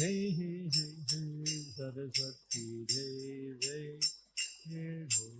Hey, hey, hey, hey, Saraswati Deve, Hey, Gaurav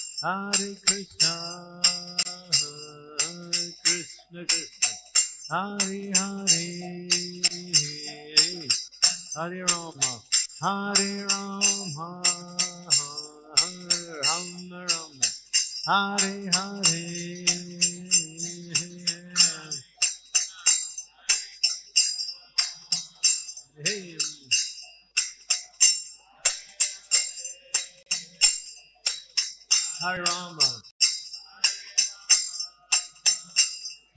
Hare Krishna, Krishna Krishna, Hare Hare, Hare Rama, Hare Rama, Rama Rama, Hare Hare. Hare Rama.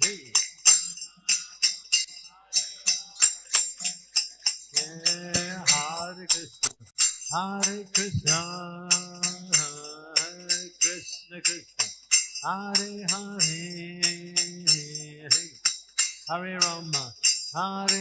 Hey. Yeah, Hare Krishna. Hare Krishna. Krishna Krishna. Hare Hare. Hare Rama. Hare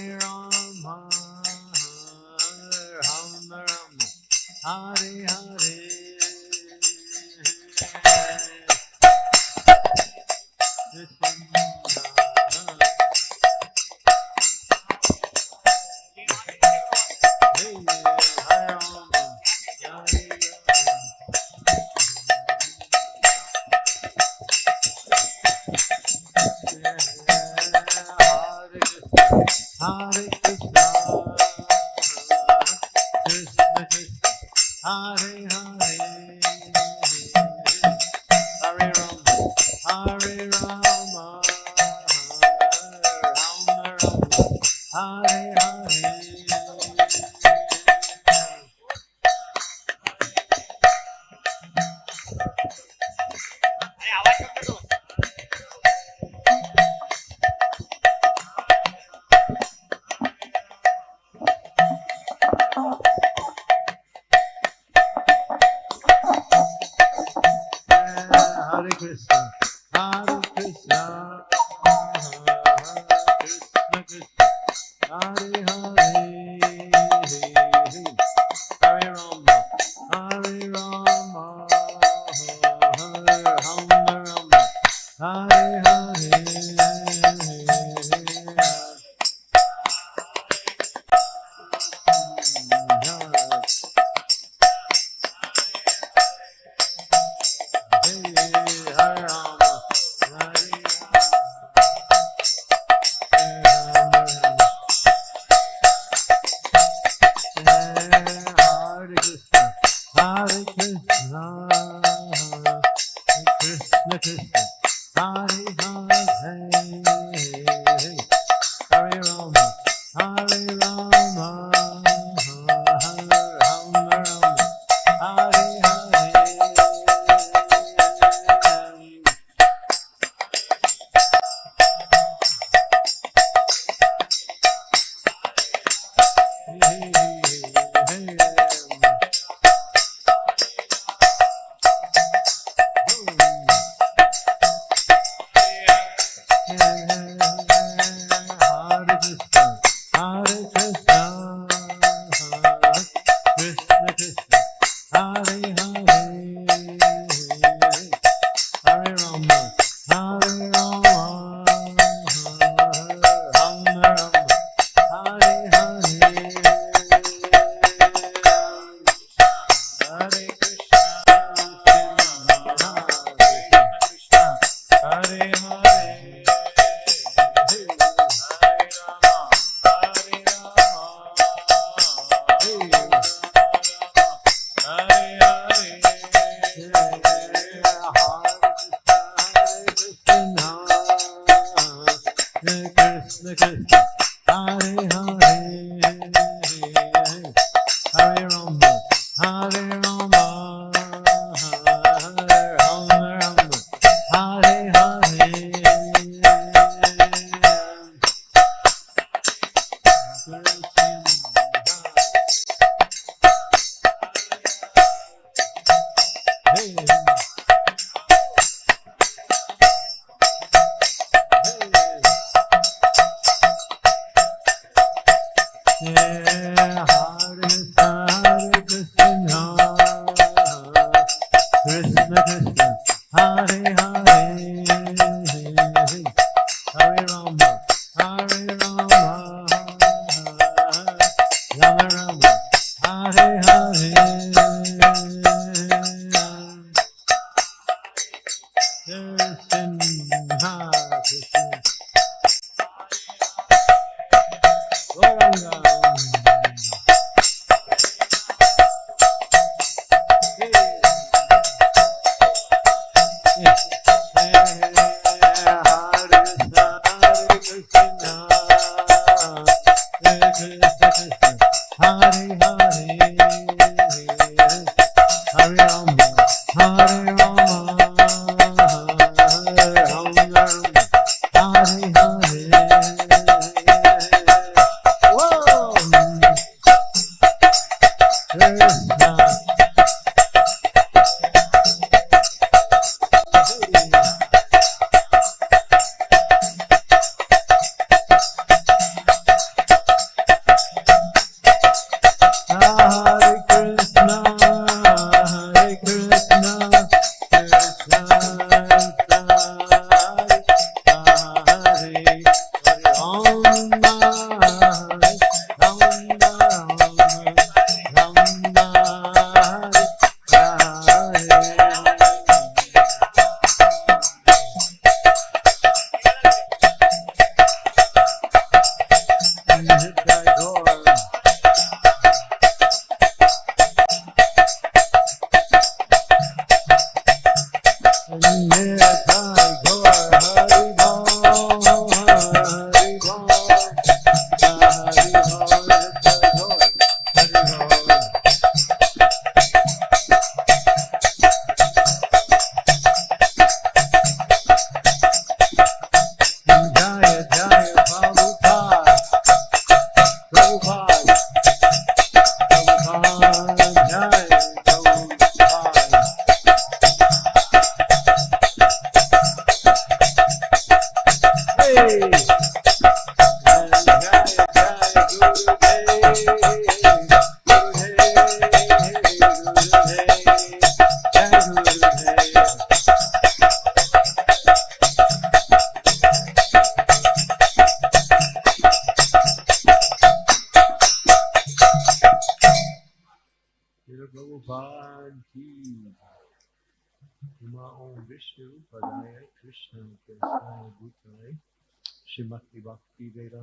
Hare Krishna, Hare Krishna, Krishna Krishna, Hare Hare. Yeah. ¡Hey!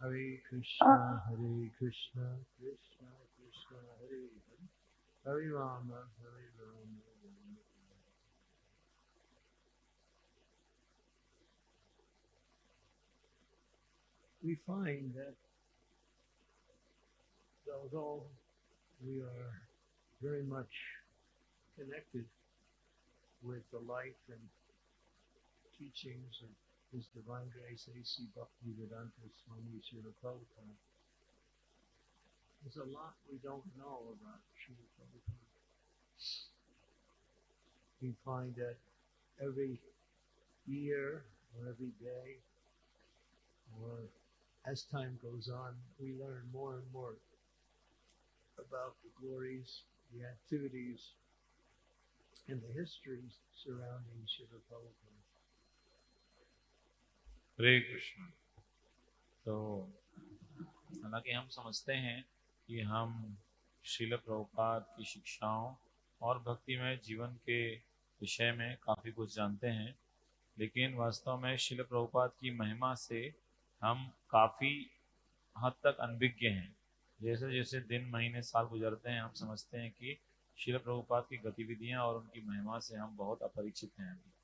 Hare Krishna uh, Hare Krishna Krishna Krishna Hare Hare. Hare Rama Hare Rama we find that although we are very much connected with the life and teachings of His Divine Grace A.C. Bhaktivedanta Swami Srila Prabhupada, there's a lot we don't know about Srila Prabhupada. We find that every year or every day or as time goes on, we learn more and more about the glories, the activities, and the histories surrounding Shiva Prabhupada. हरे कृष्ण। तो हालाँकि हम समझते हैं कि हम शिल प्रभुपाद की शिक्षाओं और भक्तिमय जीवन के विषय में काफ़ी कुछ जानते हैं, लेकिन वास्तव में शिल प्रभुपाद की महिमा से हम काफ़ी हद तक अनभिज्ञ हैं। जैसे जैसे दिन, महीने, साल गुजरते हैं, हम समझते हैं कि शिल प्रभुपाद की गतिविधियाँ और उनकी महिमा से हम बहुत अपरिचित हैं। अभी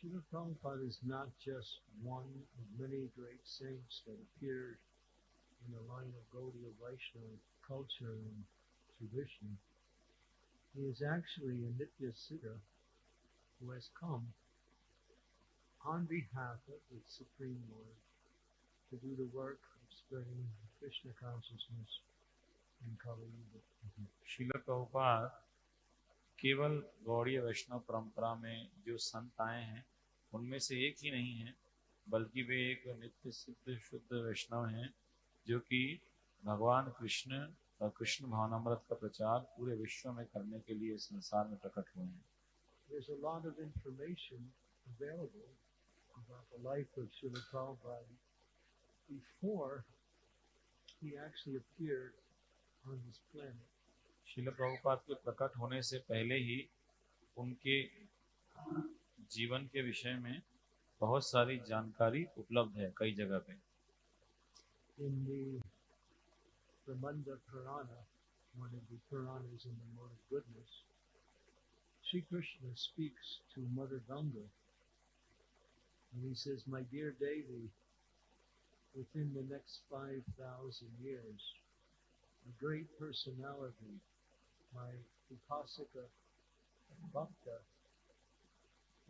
Srila Prabhupada is not just one of many great saints that appeared in the line of Gaudiya Vaishnava culture and tradition. He is actually a Nitya Siddha who has come on behalf of the Supreme Lord to do the work of spreading Krishna consciousness in Kali Yuga. शिल प्रभुपाद केवल गौड़ीय वैष्णव परंपरा में जो संत आए हैं उनमें से एक ही नहीं है बल्कि वे एक नित्य सिद्ध शुद्ध वैष्णव हैं जो कि भगवान कृष्ण और कृष्ण भावनामृत का प्रचार पूरे विश्व में करने के लिए संसार में प्रकट हुए हैं There's a lot of information available about the life of Srila Prabhupada before he actually appeared on this planet. शिल प्रभुपाद के प्रकट होने से पहले ही उनके जीवन के विषय में बहुत सारी जानकारी उपलब्ध है कई जगह पे। Shri Krishna speaks to mother Ganga and he says my dear Devi within the next 5000 years, a great personality, my upasaka bhakta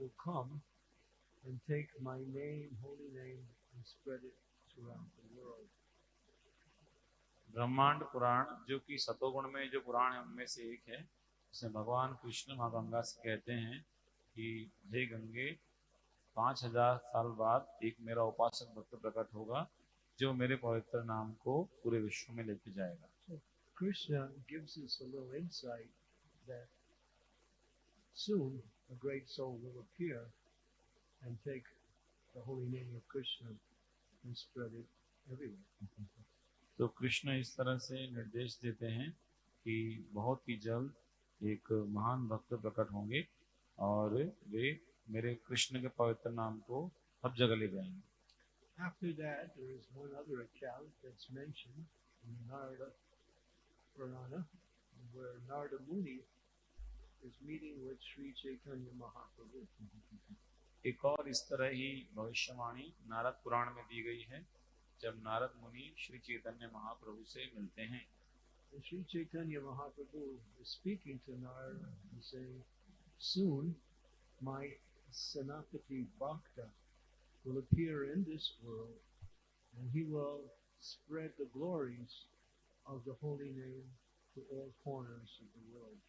will come and take my name, holy name, and spread it throughout the world. ब्रह्मांड पुराण जो कि सतोगुण में जो पुराण है उनमें से एक है उसमें भगवान कृष्ण माँ गंगा से कहते हैं कि हे गंगे पाँच हज़ार साल बाद एक मेरा उपासक भक्त प्रकट होगा जो मेरे पवित्र नाम को पूरे विश्व में लेके जाएगा Krishna gives us a little insight that soon a great soul will appear and take the holy name of Krishna and spread it everywhere. तो कृष्ण इस तरह से निर्देश देते हैं कि बहुत ही जल्द एक महान भक्त प्रकट होंगे और वे मेरे कृष्ण के पवित्र नाम को हर जगह ले जाएँगे After that, there is one other account that's mentioned in Narada Purana, where Narada Muni is meeting with Sri Chaitanya Mahaprabhu. एक और इस तरह ही भविष्यवाणी नारद पुराण में दी गई है जब नारद मुनि श्री चैतन्य महाप्रभु से मिलते हैं Mahaprabhu is speaking to Narada and saying, Soon my Sanatati Bhakta will appear in this world and he will spread the glories of the holy name to all corners of the world.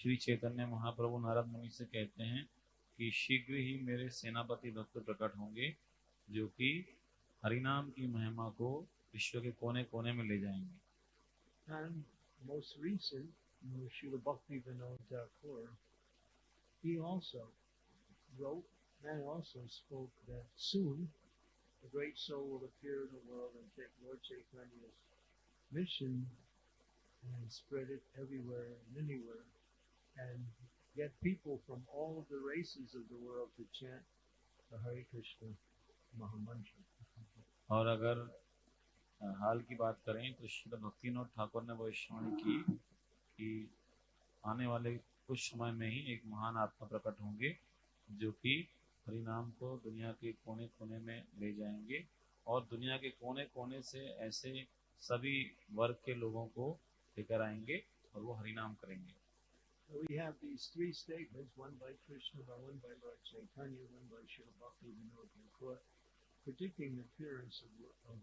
Shri Chaitanya महाप्रभु नारद मुनि से कहते हैं कि शीघ्र ही मेरे सेनापति भक्त प्रकट होंगे जो कि हरिनाम की महिमा को विश्व के कोने कोने में ले जाएँगे And most recent, Srila Bhakti Vinod Thakur, he also wrote and also spoke that soon the great soul will appear in the world and take Lord Chaitanya's mission and spread it everywhere and anywhere and get people from all of the races of the world to chant the Hare Krishna Mahamantra. और अगर हाल की बात करें तो श्री भक्तिनाथ ठाकुर ने भविष्यवाणी की कि आने वाले कुछ समय में ही एक महान आत्मा प्रकट होंगे, जो कि हरिनाम को दुनिया के कोने कोने में ले जाएँगे और दुनिया के कोने कोने से ऐसे सभी वर्ग के लोगों को लेकर आएँगे और वो हरिनाम करेंगे So we have these three statements, one by Krishna, by one by Lord Chaitanya, one by Srila Bhakti Vinod Thakur, predicting the appearance of, of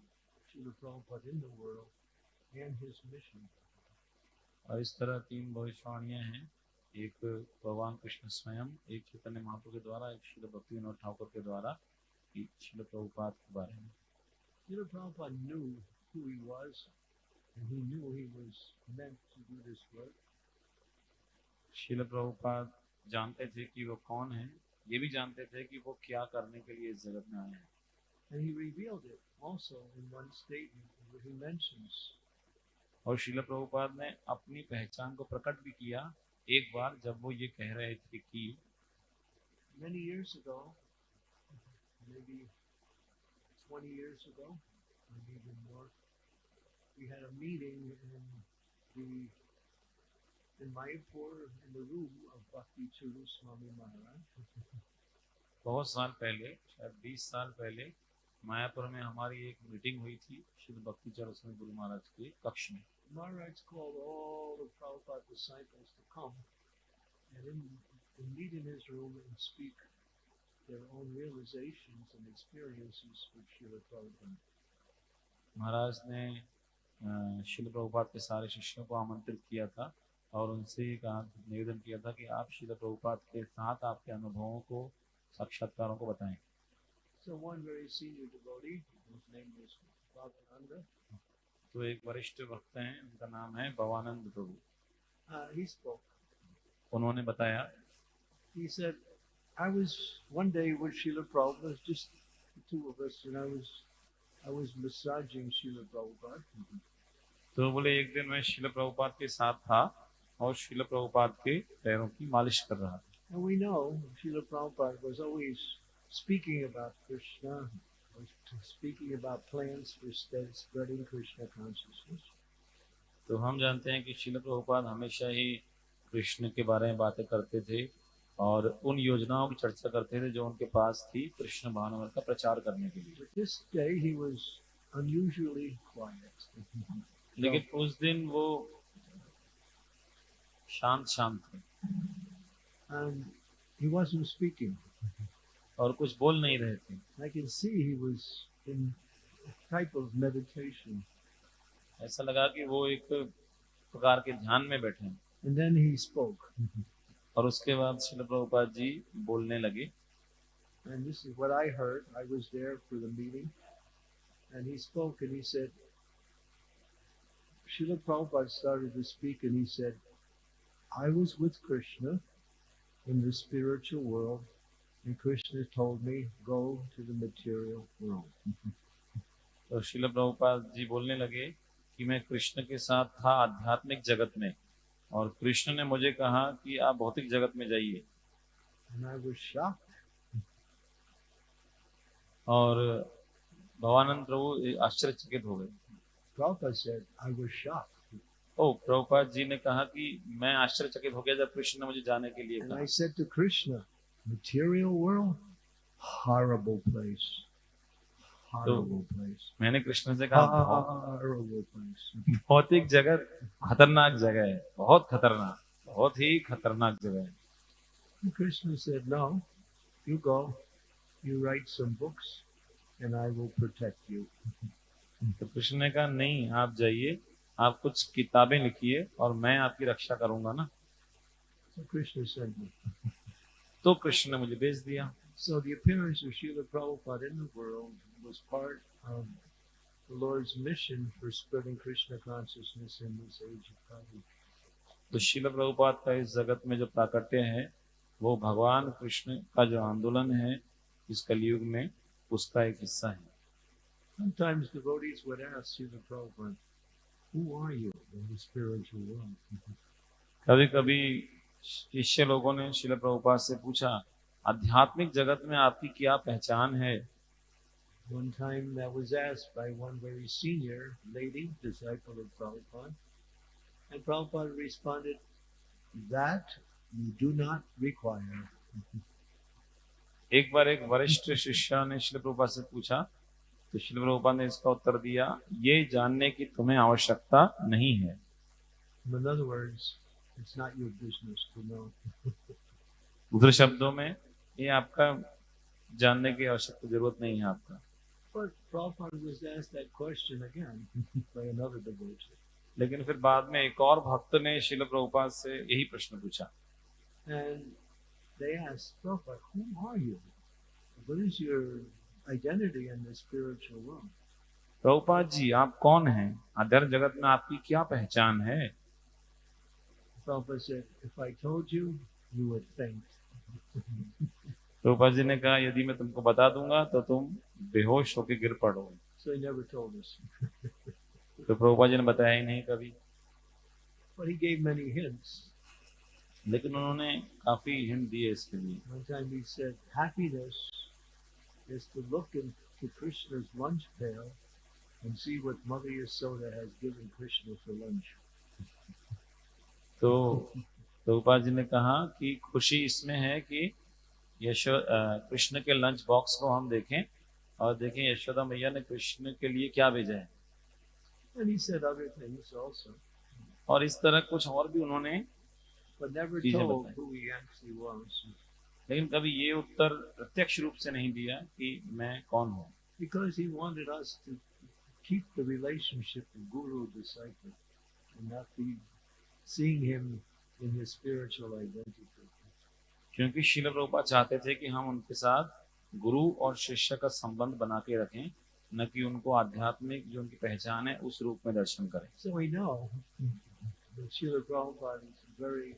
Srila Prabhupada in the world and his mission. और इस तरह तीन भविष्यवाणियां हैं एक भगवान कृष्ण स्वयं एक चैतन्य महाप्रभु के द्वारा एक श्रील भक्ति विनोद ठाकुर के द्वारा एक श्रील प्रभुपाद के बारे में Srila Prabhupada knew who he was, and he knew he was meant to do this work. Srila Prabhupada जानते थे कि वो कौन है ये भी जानते थे कि वो क्या करने के लिए इस जगत में आए हैं And he revealed it also in one statement where he mentions और श्रील प्रभुपाद ने अपनी पहचान को प्रकट भी किया एक बार जब वो ये कह रहे थे कि many years ago, maybe 20 years ago, maybe even more, we had a meeting in the in my Mayapur in the room of Bhakti Churu Swami Maharaj. बहुत साल पहले शायद 20 साल पहले मायापुर में हमारी एक मीटिंग हुई थी श्री भक्ति चरस्वामी गुरु महाराज के कक्ष में Maharaj called all the Prabhupada disciples to come and in, to meet in his room and speak their own realizations and experiences with Srila Prabhupada. महाराज ने अ, शिल प्रभुपाद के सारे शिष्यों को आमंत्रित किया था और उनसे कहा निवेदन किया था कि आप शिल प्रभुपाद के साथ आपके अनुभवों को साक्षात्कारों को बताएँ So one very senior devotee, whose name was Bhavananda, तो एक वरिष्ठ भक्त हैं उनका नाम है भवानंद प्रभु uh, he spoke. उन्होंने बताया He said, I was one day with Srila Prabhupada, just the two of us, and I was I was massaging Srila Prabhupada. तो बोले एक दिन मैं शिल प्रभुपाद के साथ था और शिल प्रभुपाद के पैरों की मालिश कर रहा था And we know Srila Prabhupada was always speaking about Krishna, was speaking about plans for spreading Krishna consciousness. तो हम जानते हैं कि शिल प्रभुपाद हमेशा ही कृष्ण के बारे में बातें करते थे और उन योजनाओं की चर्चा करते थे जो उनके पास थी कृष्ण भानुवर का प्रचार करने के लिए this day he was unusually quiet. लेकिन उस दिन वो शांत शांत थे And he wasn't speaking. और कुछ बोल नहीं रहे थे I can see he was in a type of meditation. ऐसा लगा कि वो एक प्रकार के ध्यान में बैठे हैं And then he spoke. और उसके बाद शिल प्रभुपाद जी बोलने लगे And this is what I heard. I was there for the meeting. And he spoke and he said, Srila Prabhupada started to speak and he said, I was with Krishna in the spiritual world, and Krishna told me, go to the material world. तो शिल प्रभुपाद जी बोलने लगे कि मैं कृष्ण के साथ था आध्यात्मिक जगत में और कृष्ण ने मुझे कहा कि आप भौतिक जगत में जाइए. और भवानंद प्रभु आश्चर्यचकित हो गए ओ प्रभुपाद जी ने कहा कि मैं आश्चर्यचकित हो गया जब कृष्ण ने मुझे जाने के लिए कहा। तो मैंने कृष्ण से कहा भौतिक जगह खतरनाक जगह है बहुत खतरनाक बहुत ही खतरनाक जगह है. Krishna says now you go you write some books and I will protect you तो कृष्ण ने कहा नहीं आप जाइए आप कुछ किताबें लिखिए और मैं आपकी रक्षा करूँगा ना So sent me. तो कृष्ण ने मुझे भेज दिया So the appearance of Srila Prabhupada in the world was part of the Lord's mission for spreading Krishna consciousness in this age of Kali. तो शिल प्रभुपाद का इस जगत में जो प्राकट्य है वो भगवान कृष्ण का जो आंदोलन है इस कलयुग में उसका एक हिस्सा है Sometimes devotees would ask Srila Prabhupada, कभी कभी शिष्य लोगों ने शिल प्रभुपाद से पूछा आध्यात्मिक जगत में आपकी क्या पहचान है One time that was asked by one very senior lady, disciple of Prabhupada, and Prabhupada responded, that you do not require. एक बार एक वरिष्ठ शिष्य ने शिल प्रभुपाद से पूछा तो श्री रूपा ने इसका उत्तर दिया ये जानने की तुम्हें आवश्यकता नहीं है। दूसरे शब्दों में ये आपका जानने की आवश्यकता ज़रूरत नहीं है आपका। लेकिन फिर बाद में एक और भक्त ने शिल प्रभुपाद से यही प्रश्न पूछा। And identity in the spiritual world? Prabhupada ji आप कौन हैं अध्यात्म जगत में आपकी क्या पहचान है Prabhupada said, if I told you, you would faint. Prabhupada ji ने कहा यदि मैं तुमको बता दूँगा तो तुम बेहोश होकर गिर पड़ोगे So he never told us. तो प्रभुपाद जी ने बताया ही नहीं कभी But he gave many hints. लेकिन उन्होंने काफ़ी हिंट दिए इसके लिए One time he said, happiness is to look into Krishna's lunch pail and see what Mother Yasoda has given Krishna for lunch. तो प्रभुपाद जी ने कहा कि खुशी इसमें है कि यशो अ, कृष्ण के लंच बॉक्स को हम देखें और देखें यशोदा मैया ने कृष्ण के लिए क्या भेजा है And he said other things also, और इस तरह कुछ और भी उन्होंने लेकिन कभी ये उत्तर प्रत्यक्ष रूप से नहीं दिया कि मैं कौन हूँ। Because he wanted us to keep the relationship guru disciple and not be seeing him in his spiritual identity क्योंकि शिल प्रभुपा चाहते थे कि हम उनके साथ गुरु और शिष्य का संबंध बना के रखें न कि उनको आध्यात्मिक जो उनकी पहचान है उस रूप में दर्शन करें। So I know Srila Prabhupada is very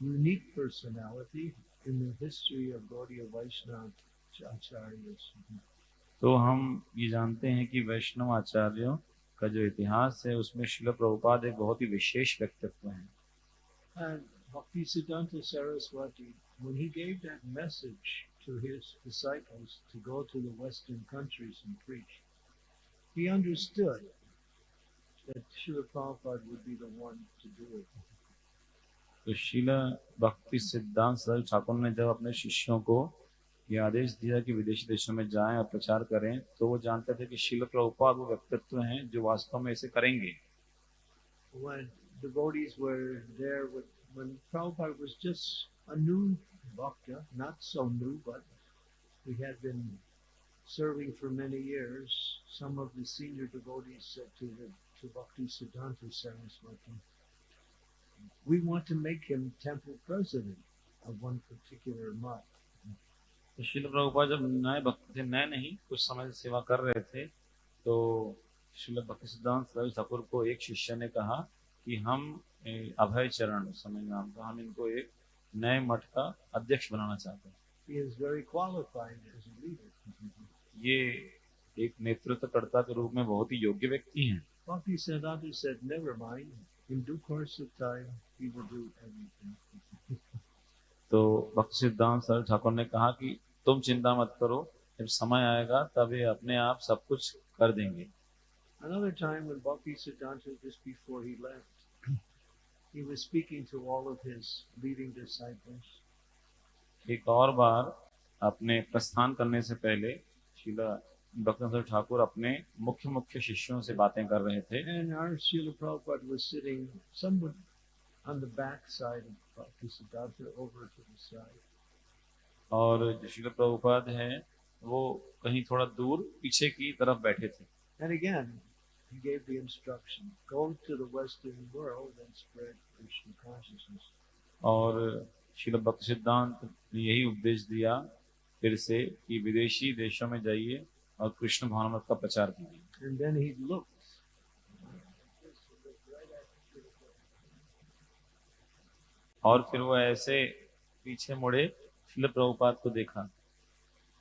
unique personality in the history of Gaudiya Vaishnava Acharyas. तो हम ये जानते हैं कि वैष्णव आचार्यों का जो इतिहास है उसमें शिल प्रभुपाद एक बहुत ही विशेष व्यक्तित्व है And Bhaktisiddhanta Saraswati, when he gave that message to his disciples to go to the Western countries and preach, he understood that Srila Prabhupada would be the one to do it. तो शिल भक्ति सिद्धांत सरल ठाकुर ने जब अपने शिष्यों को ये आदेश दिया कि विदेशी देशों में जाएँ और प्रचार करें तो वो जानते थे कि शिल प्रभुपाद वो व्यक्तित्व हैं जो वास्तव में इसे करेंगे devotees were there with when Prabhupada was just a new bhakta, not so new, but we had been serving for many years. Some of the senior devotees said to the to Bhakti Siddhanta Saraswati, we want to make him temple president of one particular month. शिल प्रभुपाद जब नए भक्त थे नए नहीं कुछ समय से सेवा कर रहे थे तो शिल भक्ति सिद्धांत रवि ठाकुर को एक शिष्य ने कहा कि हम अभय चरण उस समय नाम था हम इनको एक नए मठ का अध्यक्ष बनाना चाहते हैं He is very qualified as a leader. ये एक नेतृत्वकर्ता के रूप में बहुत ही योग्य व्यक्ति हैं Bhakti Siddhanta said, never mind. In due course of time, he will do everything. तो भक्त सिद्धांत सरल ठाकुर ने कहा कि तुम चिंता मत करो जब समय आएगा तब ये अपने आप सब कुछ कर देंगे Another time when Bhakti Siddhanta, just before he left, he was speaking to all of his leading disciples. एक और बार अपने प्रस्थान करने से पहले शिला डॉक्टर ठाकुर अपने मुख्य मुख्य शिष्यों से बातें कर रहे थे। और जशील प्रभुपाद हैं वो कहीं थोड़ा दूर पीछे की तरफ़ बैठे थे। और श्रील भक्त सिद्धांत ने यही उपदेश दिया फिर से कि विदेशी देशों में जाइए और कृष्ण भावनामृत का प्रचार कीजिए. और फिर वो ऐसे पीछे मुड़े शिल प्रभुपाद को देखा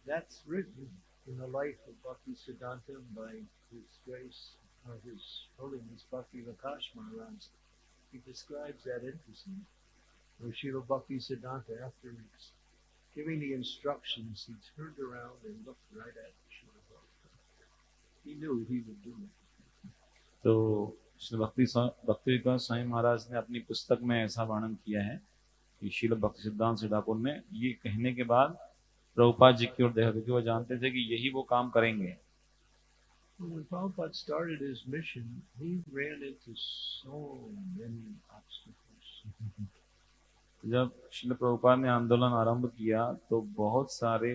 That's written in the life of Bhakti Siddhanta by His Grace or His Holiness Bhakti Vakash Maharaj. He describes that interesting. Where Srila Bhakti Siddhanta, after giving the instructions, he turned around and looked right at Prabhupada. He knew he would do it. तो श्री भक्ति भक्ति विकास स्वामी महाराज ने अपनी पुस्तक में ऐसा वर्णन किया है कि शील भक्ति सिद्धांत श्री ठाकुर ने ये कहने के बाद प्रभुपाद जी की ओर देखा क्योंकि वो जानते थे कि यही वो काम करेंगे When Prabhupada started his mission, he ran into so many obstacles. जब श्री प्रभुपाद ने आंदोलन आरंभ किया तो बहुत सारे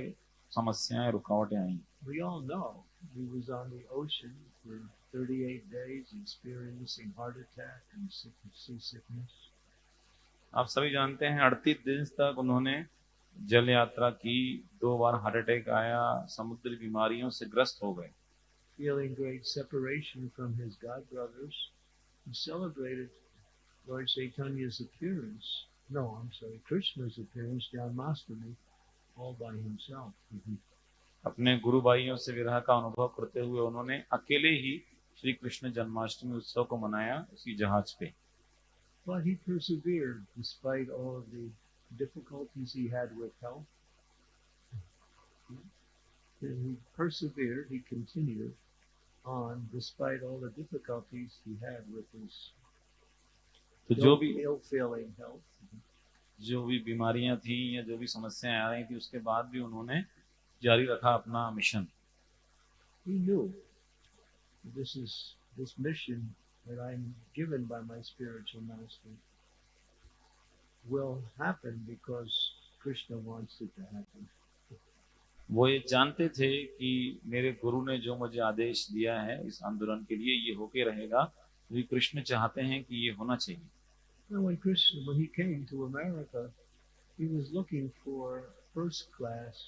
समस्याएँ रुकावटें आई We all know he was on the ocean for 38 days experiencing heart attack and sick- seasickness. आप सभी जानते हैं अड़तीस दिन तक उन्होंने जल यात्रा की दो बार हार्ट अटैक आया समुद्री बीमारियों से ग्रस्त हो गए Feeling great separation from his god brothers, he celebrated Lord Chaitanya's appearance. No, I'm sorry, Krishna's appearance, Janmashtami, all by himself. अपने गुरु भाइयों से विरह का अनुभव करते हुए उन्होंने अकेले ही श्री कृष्ण जन्माष्टमी उत्सव को मनाया उसी जहाज़ पे But he persevered despite all of the difficulties he had with health. And he persevered, he continued on despite all the difficulties he had with his तो जो भी ill-failing health. जो भी बीमारियाँ थी या जो भी समस्याएँ आ रही थी उसके बाद भी उन्होंने जारी रखा अपना mission He knew this is this mission that I'm given by my spiritual master will happen because Krishna wants it to happen. वो ये जानते थे कि मेरे गुरु ने जो मुझे आदेश दिया है इस आंदोलन के लिए ये होके रहेगा क्योंकि कृष्ण चाहते हैं कि ये होना चाहिए And when Krishna, when he came to America, he was looking for first class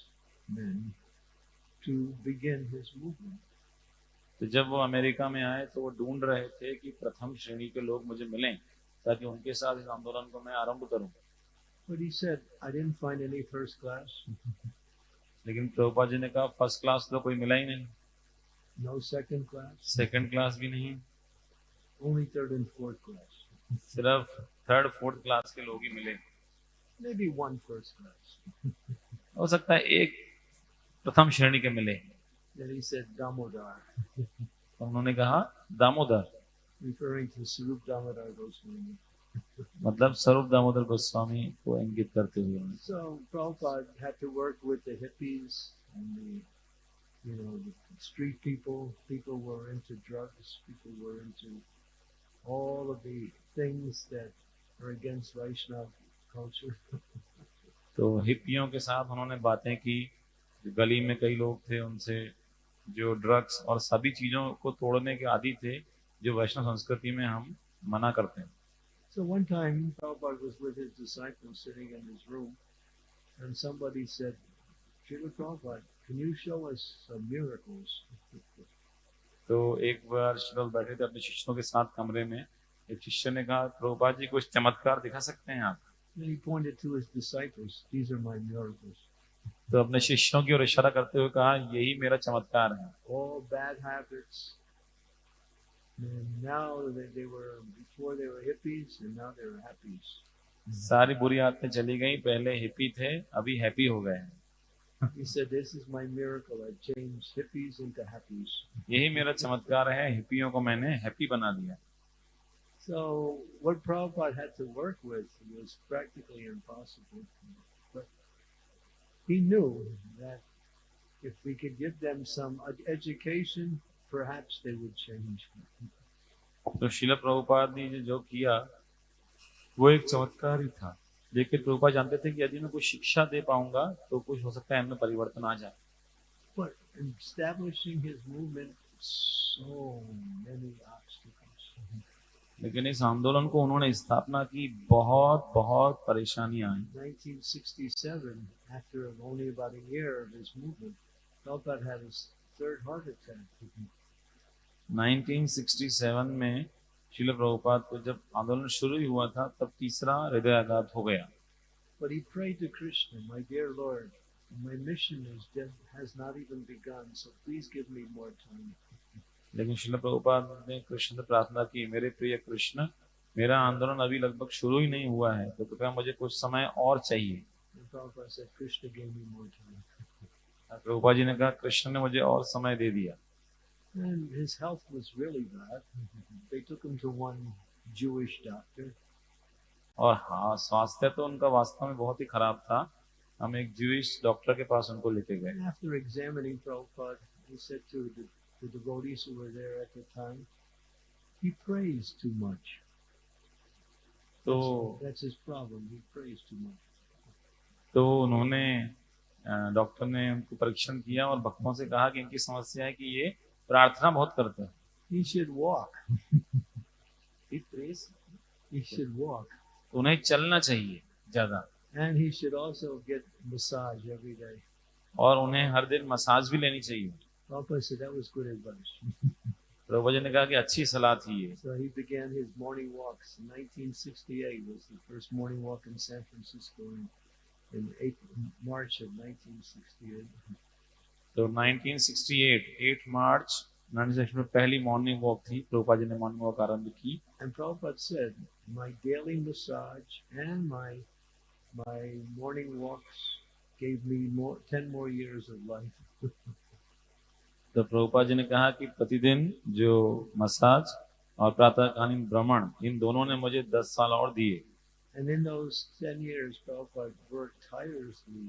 men to begin his movement. तो जब वो अमेरिका में आए तो वो ढूंढ रहे थे कि प्रथम श्रेणी के लोग मुझे मिलें ताकि उनके साथ इस आंदोलन को मैं आरंभ करूँ। But he said, I didn't find any first class, लेकिन प्रभुपा जी ने कहा फ़र्स्ट क्लास तो कोई मिला ही नहीं। No second class, second class भी नहीं। Only third and fourth class. सिर्फ़ थर्ड फोर्थ क्लास के लोग ही मिले। Maybe one first class. हो सकता है एक प्रथम श्रेणी के मिले। दामोदर तो उन्होंने कहा दामोदर। रिफरिंग स्वरूप दामोदर गोस्वामी मतलब स्वरूप दामोदर गोस्वामी को इंगित करते हुए। तो हिप्पियों के साथ उन्होंने बातें की। गली में कई लोग थे उनसे जो ड्रग्स और सभी चीज़ों को तोड़ने के आदि थे जो वैष्णव संस्कृति में हम मना करते हैं So one time Prabhupada was with his disciples sitting in his room, and somebody said, Srila Prabhupada, can you show us some miracles? तो एक बार श्रील बैठे थे अपने शिष्यों के साथ कमरे में एक शिष्य ने कहा प्रभुपाद जी कुछ चमत्कार दिखा सकते हैं आप he pointed to his disciples, These are my miracles. तो अपने शिष्यों की ओर इशारा करते हुए कहा यही मेरा चमत्कार है। सारी बुरी आदतें चली गई पहले हिप्पी थे अभी हैप्पी हो गए हैं। यही मेरा चमत्कार है हिप्पियों को मैंने हैप्पी बना दिया। So. He knew that if we could give them some education, perhaps they would change. तो शिल प्रभुपाद ने जो- जो किया वो एक चमत्कार ही था लेकिन प्रभुपाद जानते थे कि यदि मैं कुछ शिक्षा दे पाऊँगा तो कुछ हो सकता है इनमें परिवर्तन आ जाए But establishing his movement, so many. लेकिन इस आंदोलन को उन्होंने स्थापना की बहुत बहुत परेशानियाँ आई 1967, after only about a year of his movement, Prabhupada had his third heart attack. 1967 में शिल प्रभुपाद को जब आंदोलन शुरू ही हुआ था तब तीसरा हृदयाघात हो गया But he prayed to Krishna, My dear Lord, my mission is has not even begun, so please give me more time. लेकिन शिल प्रभुपाद ने कृष्ण से प्रार्थना की मेरे प्रिय कृष्ण मेरा आंदोलन अभी लगभग शुरू ही नहीं हुआ है तो कृपया मुझे कुछ समय और चाहिए. प्रभुपा जी ने कहा कृष्ण ने मुझे और समय दे दिया And his health was really bad. They took him to one Jewish doctor. और हाँ स्वास्थ्य तो उनका वास्तव में बहुत ही खराब था हम एक ज्यूइश डॉक्टर के पास उनको लेके गए after examining Prabhupada, he said to the, the devotees who were there at the time, he prays too much. तो That's, his problem. He prays too much. तो उन्होंने डॉक्टर ने उनको परीक्षण किया और भक्तों से कहा कि इनकी समस्या है कि ये प्रार्थना बहुत करते हैं He should walk. He prays. He should walk. तो उन्हें चलना चाहिए ज़्यादा And he should also get massage every day. और उन्हें हर दिन मसाज भी लेनी चाहिए Prabhupada said that was good advice. प्रभु जी ने कहा कि अच्छी सलाह थी ये So he began his morning walks. 1968 was the first morning walk in San Francisco in, in April, March of 1968. तो 1968 8 मार्च 1968 में पहली मॉर्निंग वॉक थी प्रभुपा जी ने मॉर्निंग वॉक आरंभ की And Prabhupada said, my daily massage and my my morning walks gave me more ten more years of life. तो प्रभुपा जी ने कहा कि प्रतिदिन जो मसाज और प्रातःकालीन भ्रमण इन दोनों ने मुझे 10 साल और दिए And in those ten years, Prabhupada worked tirelessly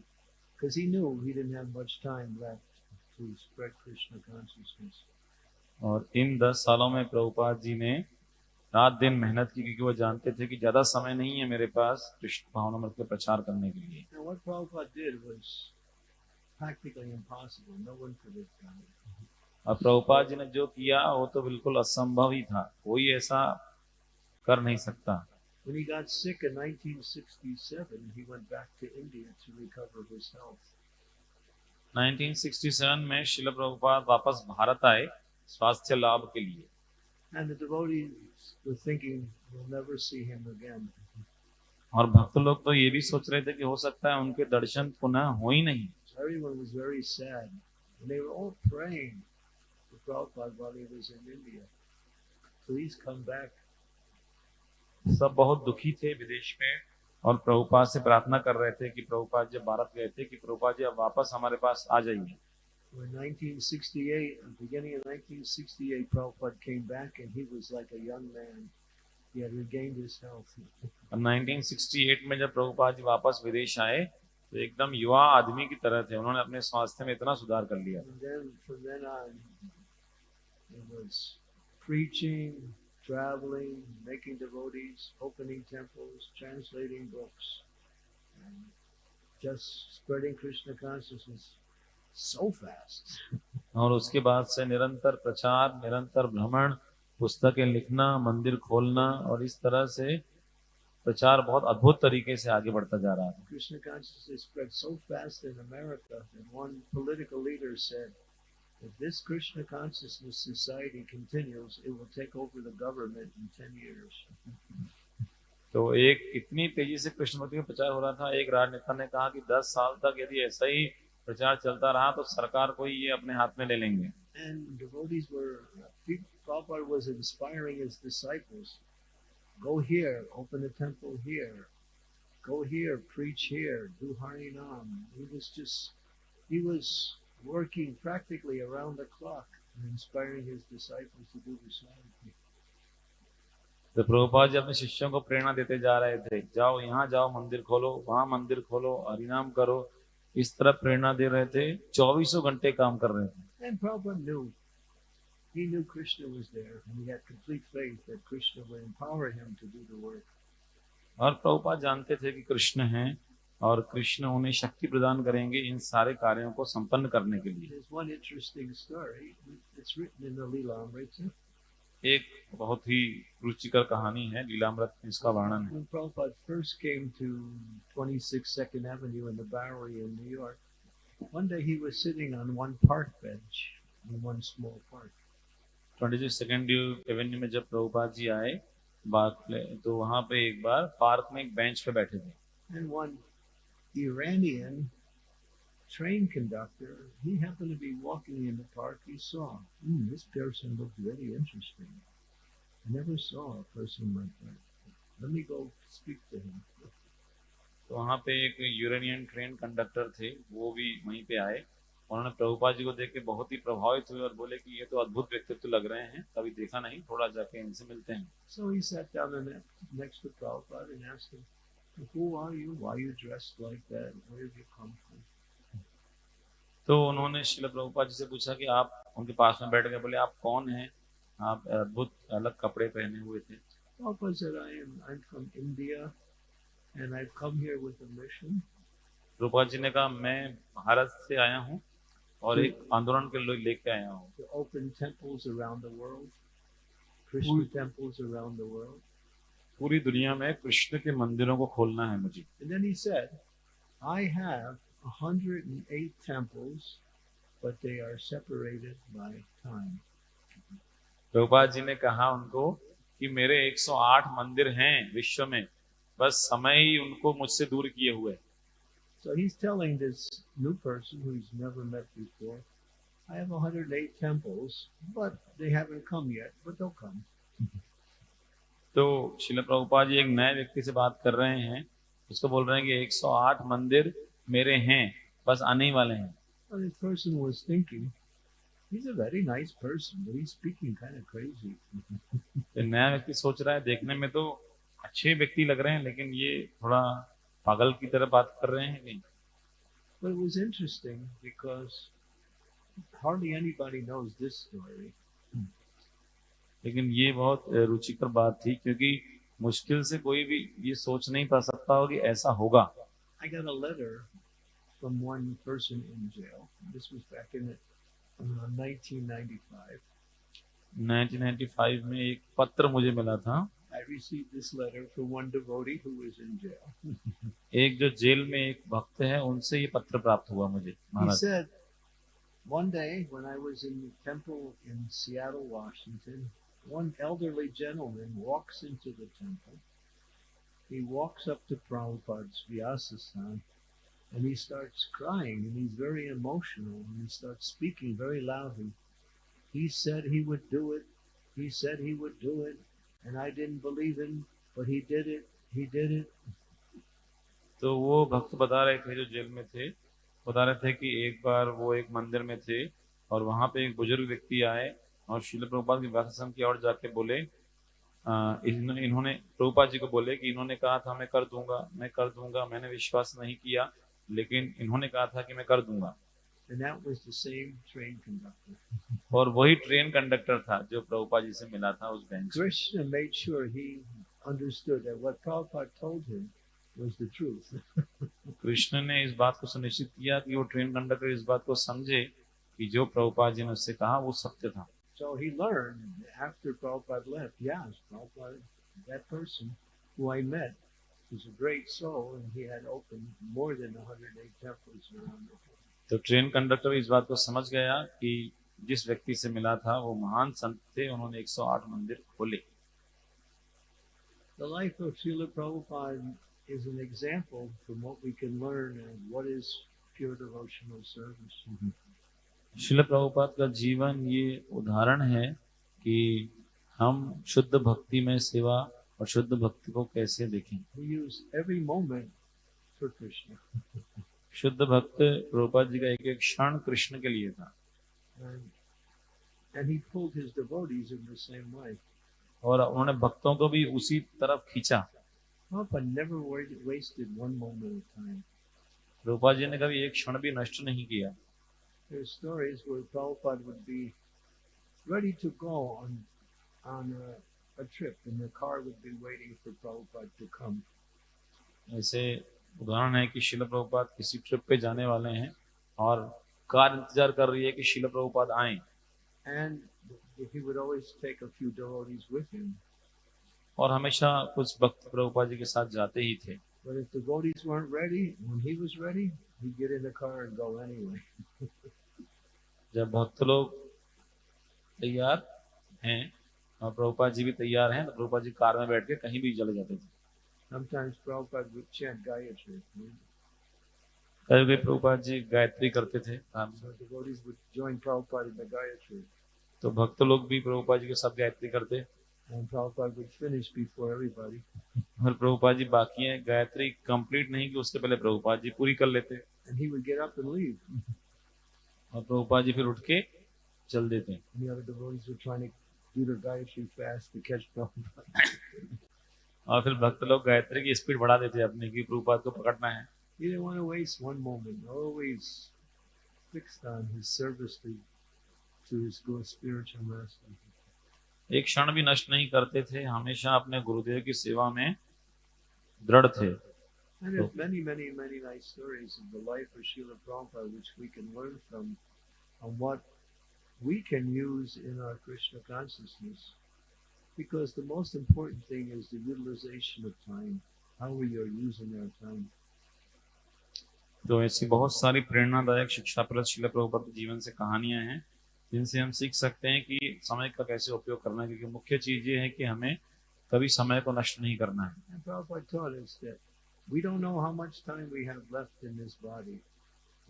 because he knew he didn't have much time left to spread Krishna consciousness. और इन 10 सालों में प्रभुपाद जी ने रात दिन मेहनत की क्योंकि वो जानते थे कि ज़्यादा समय नहीं है मेरे पास कृष्ण भावनामृत के प्रचार करने के लिए Now, what Prabhupada did was practically impossible. No one could have done it. और प्रभुपाद जी ने जो किया वो तो बिल्कुल असंभव ही था कोई ऐसा कर नहीं सकता When he got sick in 1967, he went back to India to recover his health. 1967 में शिल प्रभुपाद वापस भारत आए स्वास्थ्य लाभ के लिए And the devotees were thinking, we'll never see him again. और भक्त लोग तो ये भी सोच रहे थे कि हो सकता है उनके दर्शन पुनः हो ही नहीं everyone was very sad. And they were all praying for Prabhupada while he was in India. Please come back. सब बहुत दुखी थे विदेश में और प्रभुपाद से प्रार्थना कर रहे थे कि प्रभुपाद जब भारत गए थे कि प्रभुपाद जी अब वापस हमारे पास आ जाइए In 1968, beginning of 1968, Prabhupada came back and he was like a young man. He had regained his health. 1968 में जब प्रभुपाद जी वापस विदेश आए तो एकदम युवा आदमी की तरह थे उन्होंने अपने स्वास्थ्य में इतना सुधार कर लिया preaching, traveling, making devotees, opening temples, translating books, and just spreading Krishna consciousness so fast. और उसके बाद से निरंतर प्रचार निरंतर भ्रमण पुस्तकें लिखना मंदिर खोलना और इस तरह से प्रचार बहुत अद्भुत तरीके से आगे बढ़ता जा रहा था Krishna consciousness spread so fast in America that one political leader said, if this Krishna consciousness society continues, it will take over the government in 10 years. तो एक इतनी तेज़ी से कृष्ण भक्ति का प्रचार हो रहा था एक राजनेता ने कहा कि 10 साल तक यदि ऐसा ही प्रचार चलता रहा तो सरकार को ये अपने हाथ में ले लेंगे And devotees were, Prabhupada was inspiring his disciples. Go here, open a temple here. Go here, preach here, do Harinam. He was just, he was working practically around the clock and inspiring his disciples to do the same. thing. तो प्रभुपाद जी अपने शिष्यों को प्रेरणा देते जा रहे थे जाओ यहाँ जाओ मंदिर खोलो वहाँ मंदिर खोलो हरिनाम करो इस तरह प्रेरणा दे रहे थे चौबीसों घंटे काम कर रहे थे. He knew Krishna was there, and he had complete faith that Krishna would empower him to do the work. और प्रभुपाद जानते थे कि कृष्ण हैं और कृष्ण उन्हें शक्ति प्रदान करेंगे इन सारे कार्यों को संपन्न करने के लिए. एक बहुत ही रुचिकर कहानी है लीलामृत में इसका वर्णन है Prabhupada first came to 26 Second Avenue in the Bowery in New York, one day he was sitting on one park bench in one small park. Twenty second avenue में जब प्रभुपाद जी आए बात तो वहाँ पे एक बार पार्क में एक बेंच पे बैठे थे And one Iranian train conductor, he happened to be walking in the park. He saw, hmm, this person looked very interesting. I never saw a person like that. Let me go speak to him. तो वहाँ पे एक Uranian train conductor थे वो भी वहीं पे आए उन्होंने प्रभुपाद जी को देख के बहुत ही प्रभावित हुए और बोले कि ये तो अद्भुत व्यक्तित्व लग रहे हैं कभी देखा नहीं थोड़ा जाके इनसे मिलते हैं from? तो उन्होंने शिल प्रभुपाद जी से पूछा कि आप उनके पास में बैठ गए बोले आप कौन हैं आप अद्भुत अलग कपड़े पहने हुए थे Prabhupada said, I am I'm from India and I've come here with a mission Prabhupada ji ने कहा मैं भारत से आया हूँ और एक आंदोलन के लोग लेके आया हूँ। Open temples around the world Krishna temples around the world पूरी दुनिया में कृष्ण के मंदिरों को खोलना है मुझे। And then he said I have 108 temples but they are separated by time Prabhupada ji ने कहा उनको कि मेरे 108 मंदिर हैं विश्व में बस समय ही उनको मुझसे दूर किए हुए हैं। So he's telling this new person who he's never met before, I have 108 temples, but they haven't come yet, but they'll come. तो शिल प्रभुपाद जी एक नए व्यक्ति से बात कर रहे हैं उसको बोल रहे हैं कि 108 मंदिर मेरे हैं बस आने ही वाले हैं Well, this person was thinking, he's a very nice person, but he's speaking kind of crazy. तो नया व्यक्ति सोच रहा है देखने में तो अच्छे व्यक्ति लग रहे हैं लेकिन ये थोड़ा पागल की तरह बात कर रहे हैं नहीं But it was interesting because hardly anybody knows this story. लेकिन ये बहुत रुचिकर बात थी क्योंकि मुश्किल से कोई भी ये सोच नहीं पा सकता हो कि ऐसा होगा I got a letter from one person in jail. This was back in uh, 1995. 1995 में एक पत्र मुझे मिला था I received this letter from one devotee who was in jail. एक जो जेल में एक भक्त है उनसे ये पत्र प्राप्त हुआ मुझे He Maharaj said, One day when I was in the temple in Seattle, Washington, one elderly gentleman walks into the temple. He walks up to Prabhupada's Vyasasana and he starts crying and he's very emotional and he starts speaking very loudly. He said he would do it. He said he would do it. And I didn't believe him, but he did it. He did it. तो वो भक्त बता रहे थे जो jail में थे बता रहे थे कि एक बार वो एक मंदिर में थे और वहाँ पे एक बुज़ुर्ग व्यक्ति आए और शिल प्रभुपाद के व्याख्यान की ओर जाके बोले इन्होंने प्रभुपाद जी को बोले कि इन्होंने कहा था मैं कर दूँगा मैं कर दूँगा मैंने विश्वास नहीं किया लेकिन इन्होंने कहा था कि मैं कर दूँगा And that was the same train conductor. और वही ट्रेन कंडक्टर था जो प्रभुपाद जी से मिला था उस bench Krishna made sure he understood that what Prabhupada told him was the truth. Krishna ने इस बात को सुनिश्चित किया कि वो ट्रेन कंडक्टर इस बात को समझे कि जो प्रभुपाद जी ने उससे कहा वो सत्य था so he learned after Prabhupada left, yes, Prabhupada, that person who I met was a great soul and he had opened more than 108 temples around the world. तो ट्रेन कंडक्टर इस बात को समझ गया कि जिस व्यक्ति से मिला था वो महान संत थे उन्होंने 108 मंदिर खोले The life of Srila Prabhupada is an example from what we can learn of what is pure devotional service. शिल प्रभुपाद का जीवन ये उदाहरण है कि हम शुद्ध भक्ति में सेवा और शुद्ध भक्ति को कैसे देखें He used every moment for Krishna. शुद्ध भक्त रूपा जी का एक एक क्षण कृष्ण के लिए था। और उन्होंने भक्तों को भी उसी तरफ़ खींचा। रूपा जी ने कभी एक क्षण भी नष्ट नहीं किया। ऐसे उदाहरण है कि शिल प्रभुपाद किसी ट्रिप पे जाने वाले हैं और कार इंतज़ार कर रही है कि शिल प्रभुपाद आए And he would always take a few devotees with him. और हमेशा कुछ भक्त प्रभुपाद जी के साथ जाते ही थे But if the devotees weren't ready, when he was ready, he'd get in the car and go anyway. जब भक्त लोग तैयार हैं और प्रभुपाद जी भी तैयार हैं तो प्रभुपाद जी कार में बैठ के कहीं भी चले जाते थे Sometimes गायत्री करते थे तो भक्त लोग भी प्रभुपाद जी के साथ गायत्री करते। और प्रभुपाद जी बाकी है। गायत्री कंप्लीट नहीं की उसके पहले प्रभुपाद जी पूरी कर लेते। और प्रभुपाद जी फिर उठ के चल देते और फिर भक्त लोग गायत्री की स्पीड बढ़ा देते अपने की प्रभुपाद को पकड़ना है He didn't want to waste one moment, always fixed on his service to, to his spiritual master. एक क्षण भी नष्ट नहीं करते थे हमेशा अपने गुरुदेव की सेवा में दृढ़ थे And there's many, many, many nice stories of the life of Srila Prabhupada which we can learn from on what we can use in our Krishna consciousness. Because the most important thing is the utilization of time, how we are using our time. तो ऐसी बहुत सारी प्रेरणादायक शिक्षा प्रद शिल प्रभुपाद जीवन से कहानियाँ हैं जिनसे हम सीख सकते हैं कि समय का कैसे उपयोग करना है क्योंकि मुख्य चीज़ ये है कि हमें कभी समय को नष्ट नहीं करना है we don't know how much time we have left in this body.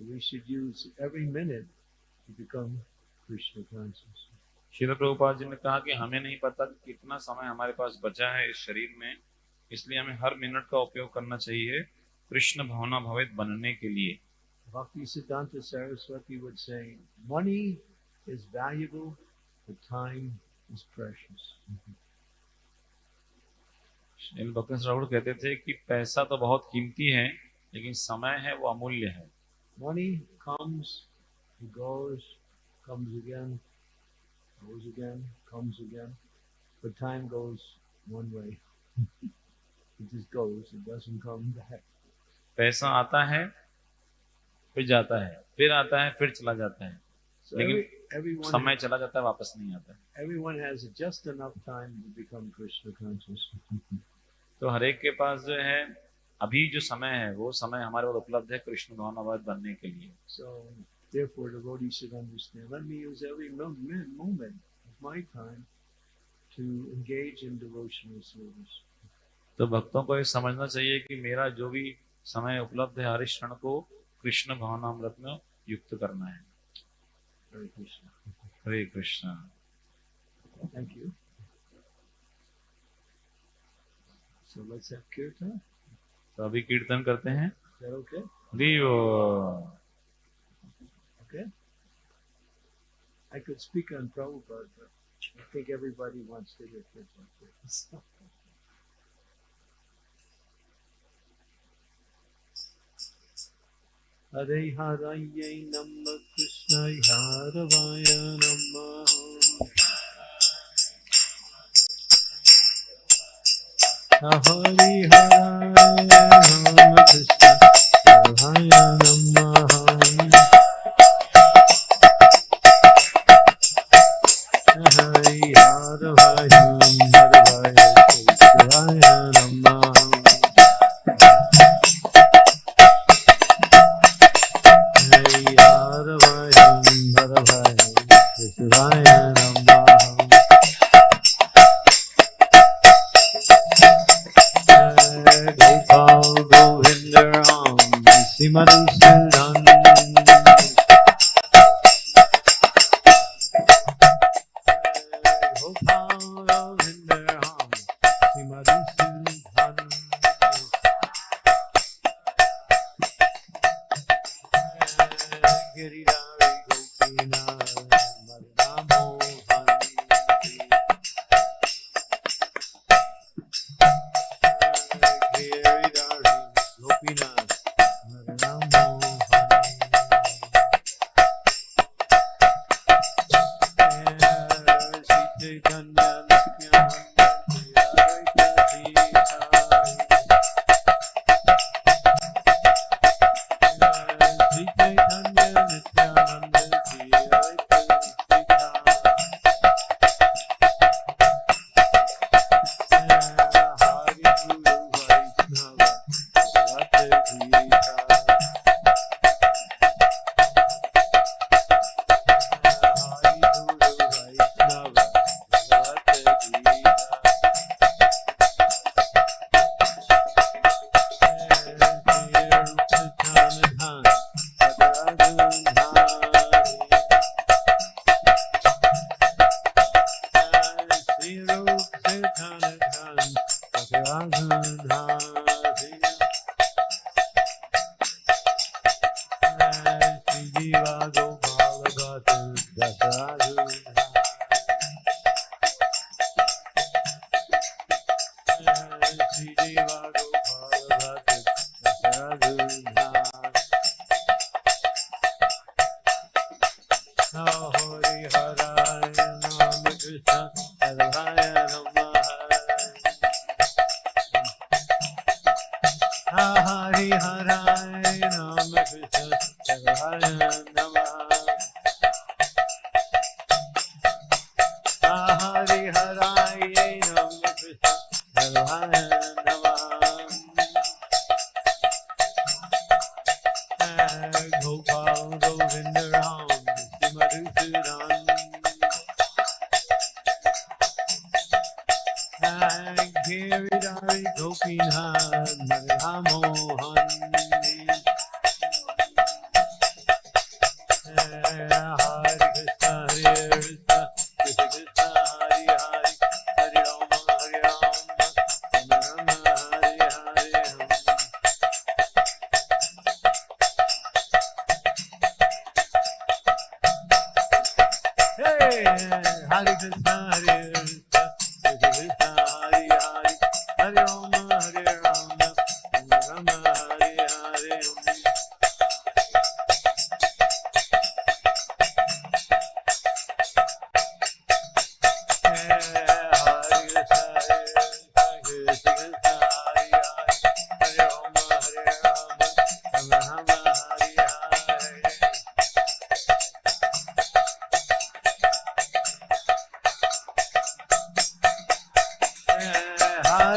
We should use every minute to become Krishna conscious. शिल प्रभुपाद जी ने कहा कि हमें नहीं पता कि कितना समय हमारे पास बचा है इस शरीर में इसलिए हमें हर मिनट का उपयोग करना चाहिए कृष्ण भावना भवित बनने के लिए। Bhakti Siddhanta Saraswati would say, money is valuable, but time is precious. Srila भक्त कहते थे कि पैसा तो बहुत कीमती है लेकिन समय है वो अमूल्य है। Money comes, it goes, comes again, goes again, comes again, but time goes one way. it just goes, it doesn't come back. पैसा आता है फिर जाता है फिर आता है फिर चला जाता है So लेकिन every, समय चला जाता है वापस नहीं आता है everyone has just enough time to become Krishna conscious. तो हर एक के पास जो है अभी जो समय है वो समय हमारे पास उपलब्ध है कृष्ण भावनावाद बनने के लिए So therefore, devotees should understand. Let me use every moment of my time to engage in devotional service. तो भक्तों को ये समझना चाहिए कि मेरा जो भी समय उपलब्ध है हर क्षण को कृष्ण भावनामृत में युक्त करना है Hare Krishna. Hare Krishna Thank you. So let's have kirtan. तो अभी कीर्तन करते हैं that okay? दियो Okay? I could speak on Prabhupada, but I think everybody wants to hear kids like this.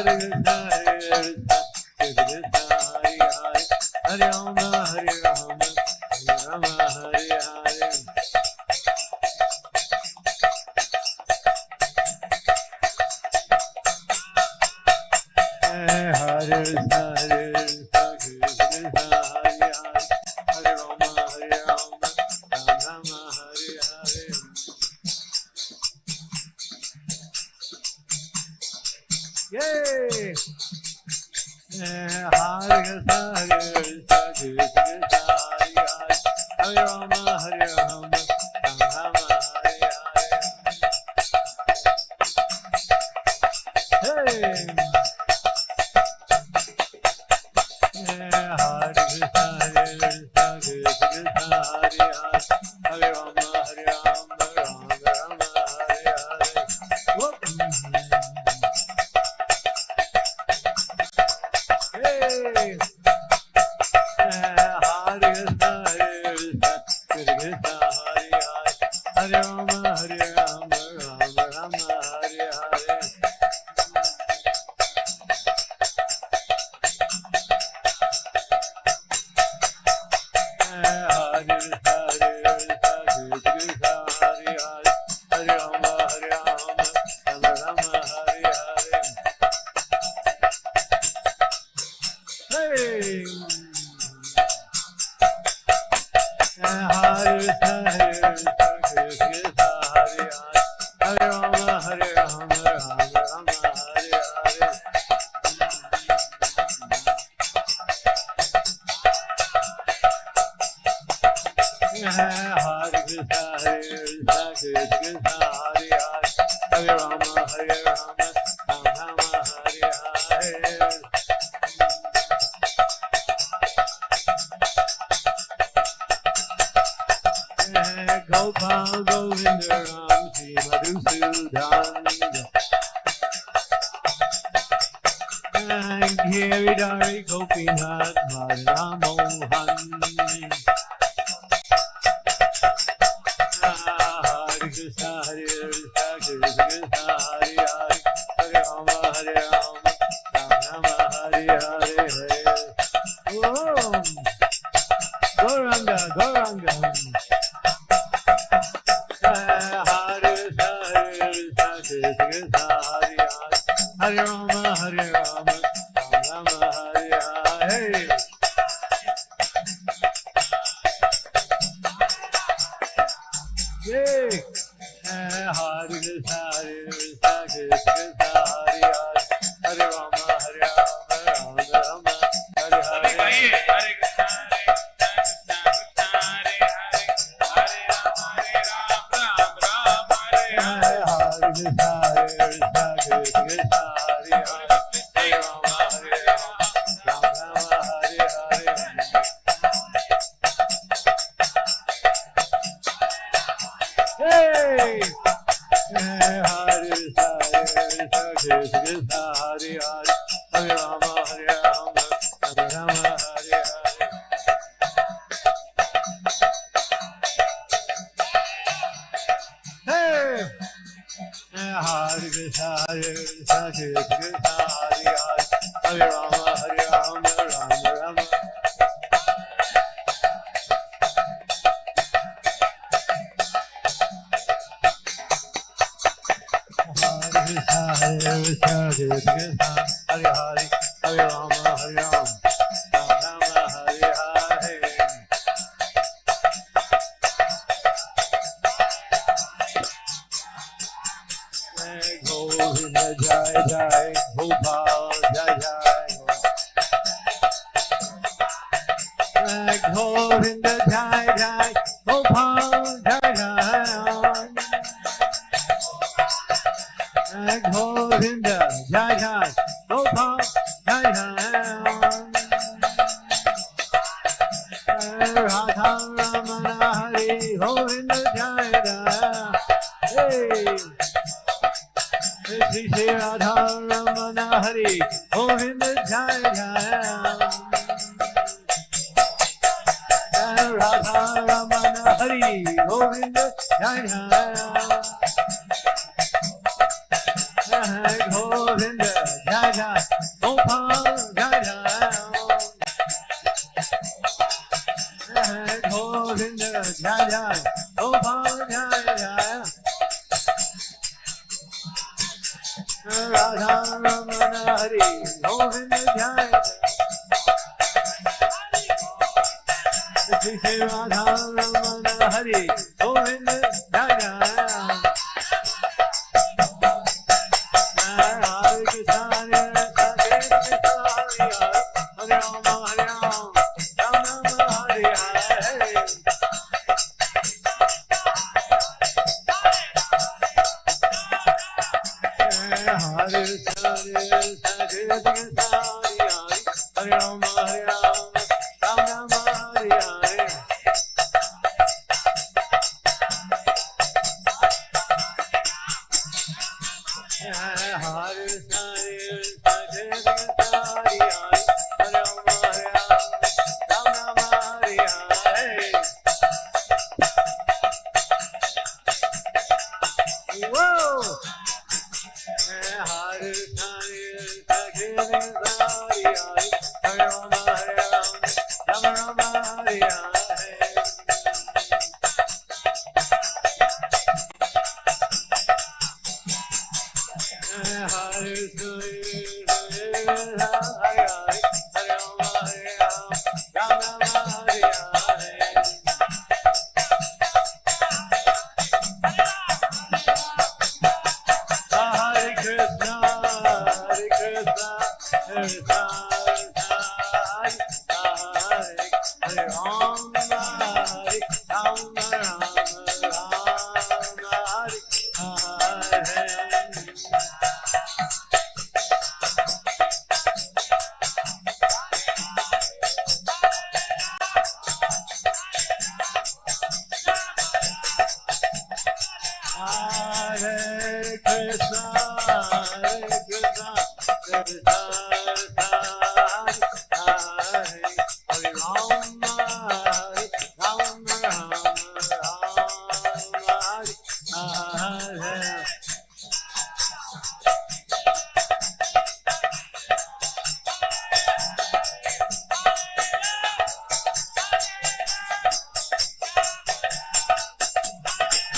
Hare Hare Hare Krishna Krishna Hare Hare Hare Hare Hare Rama Rama Hare Hare Hare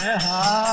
Hare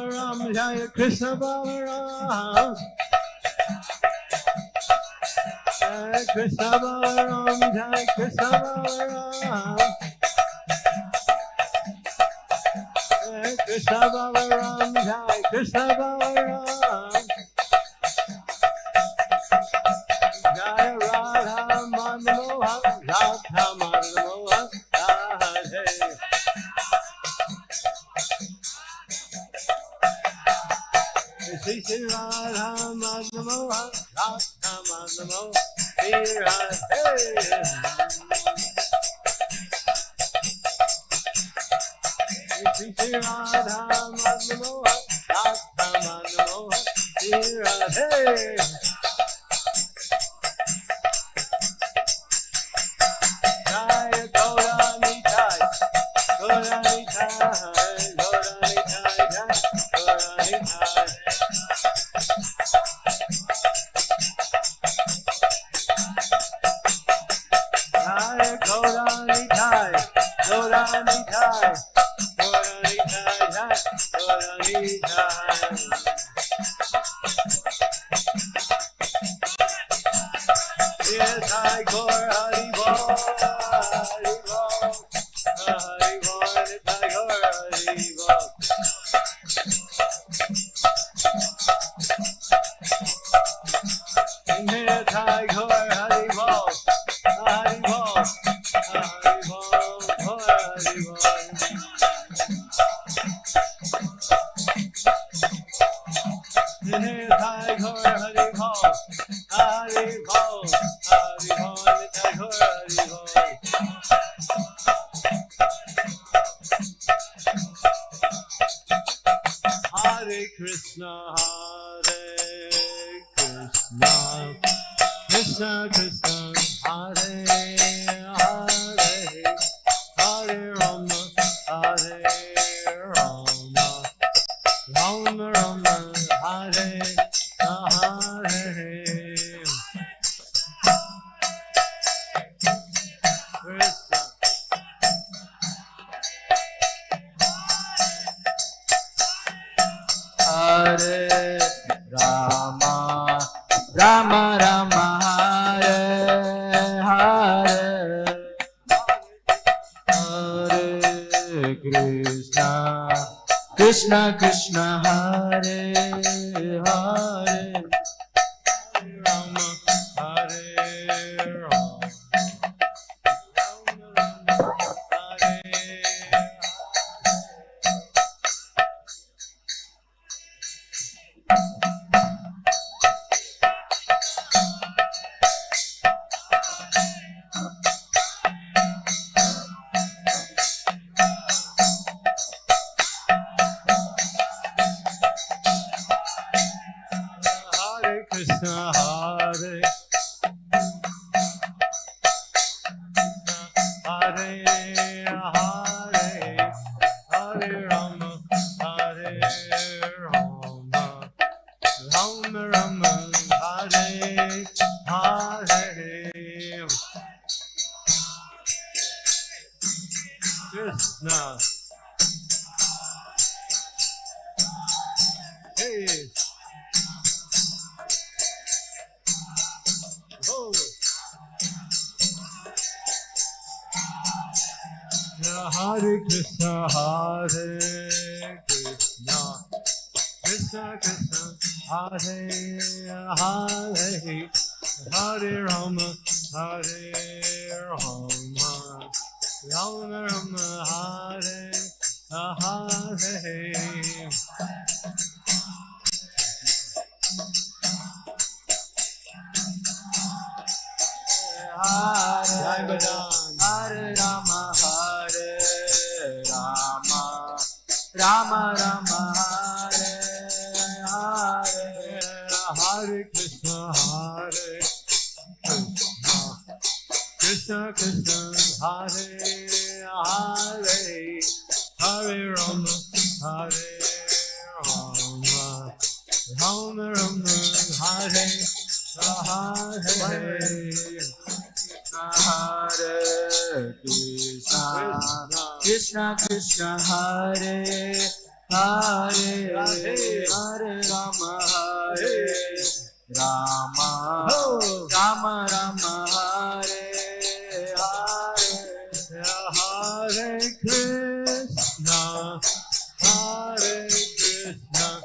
Jai Krishna Balaram Jai Krishna Balaram Jai Krishna Balaram Jai Krishna Balaram. Krishna Balaram Krishna, Krishna Krishna, Hare. Krishna Krishna Hare Krishna, Hare Krishna, Krishna Krishna, Hare Hare, Hare Rama, Hare Rama, Rama Rama, Hare Hare. Hare Krishna Krishna Krishna Hare Hare. Hare Rama Hare Rama. Rama Rama Hare Hare Hare Krishna, Hare Krishna,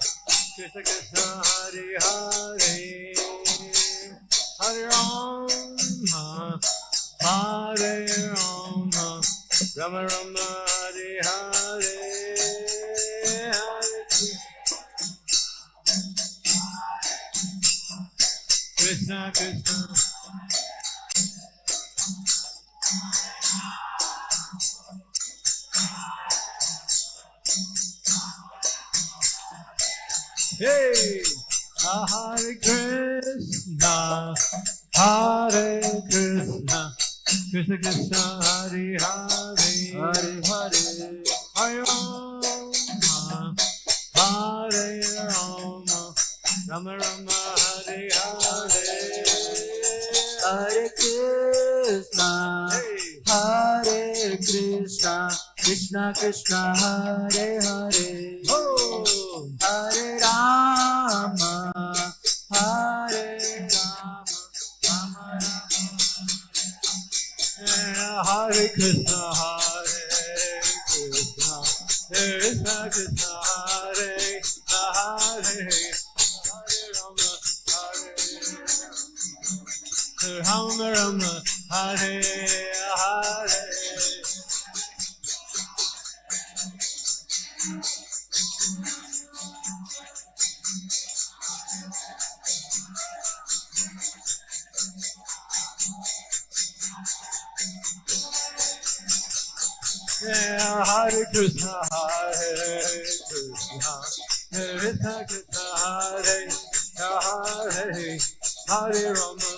Krishna Krishna, Hare Hare, Hare Rama, Hare Rama, Rama Rama, Krishna Krishna. Hey, Hare Krishna, Hare Krishna, Krishna Krishna, Hare Hare, Hare Hare Hare Rama, Hare Rama, Rama Rama, Hare Hare. Hare Krishna Hare Krishna Krishna Krishna Hare Hare oh, Hare Rama Hare Rama Rama Rama Hare Krishna, Hare Krishna, Krishna Krishna, Hare Rama Rama, Hare Hare. Yeah, Hare Krishna, Hare Krishna, Krishna Krishna, Hare Hare, Hare Rama,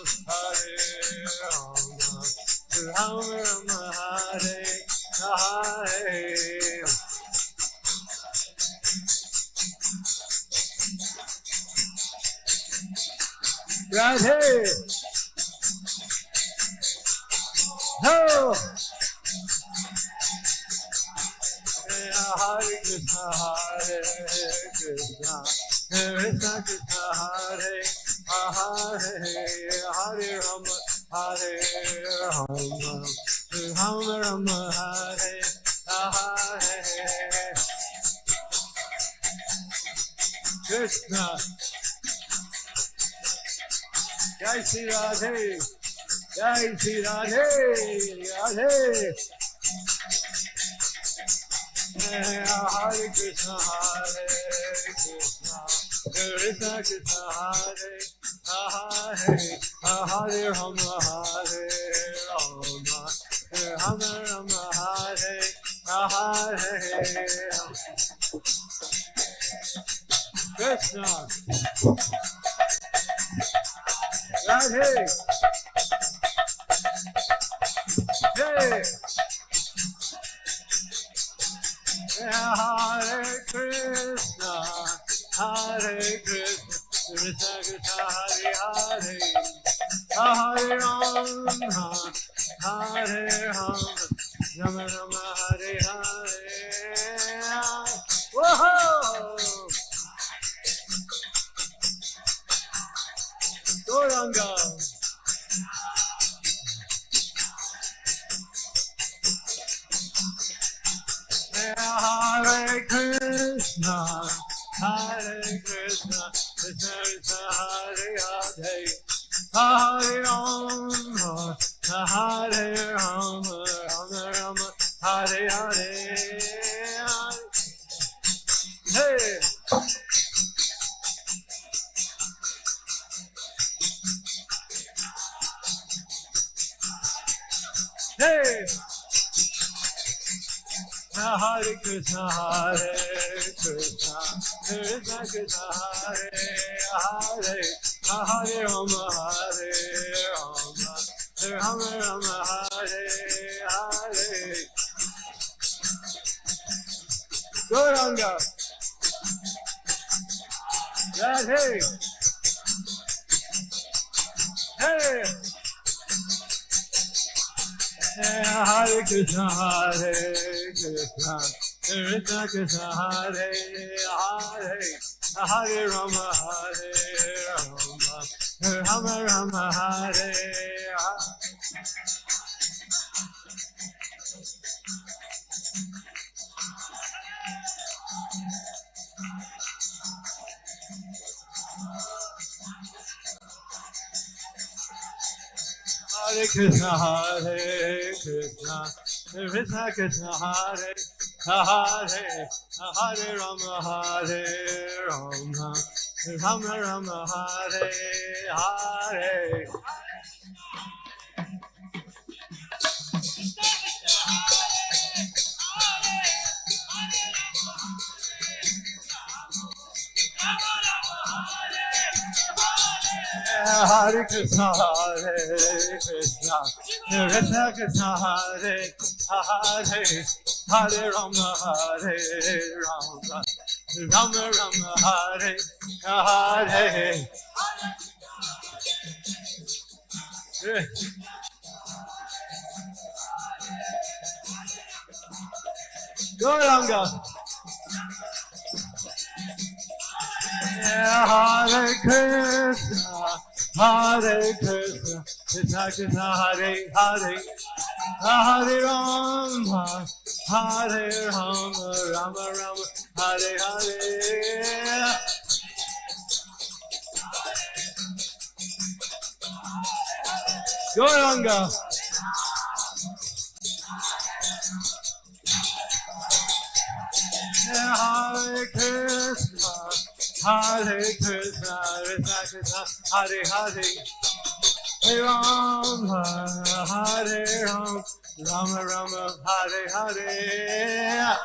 Rama, Rama Hare Hare. Hey. Hare Krishna, Hare Krishna, Krishna Krishna, Hare Hare, Hare Rama, Hare Rama, Rama Rama, Hare. Krishna, Hare Krishna, Krishna Krishna, Hare Hare, Hare Rama, Hare Rama, Rama Rama, Hare Hare. Hare Krishna, Hare रथ कथा हरे हरे हरे राम हरे Ram Ram Ram Hare Hare Go Ram Go. Hare Krishna, Hare Krishna. Krishna Krishna, Hare Hare, Hare Rama, Hare Rama, Rama Rama, Hare Hare. Gauranga. Hare Krishna, Hare Krishna, Krishna Krishna, Hare Hare, Rama, Hare Rama, Rama Rama, Hare Hare.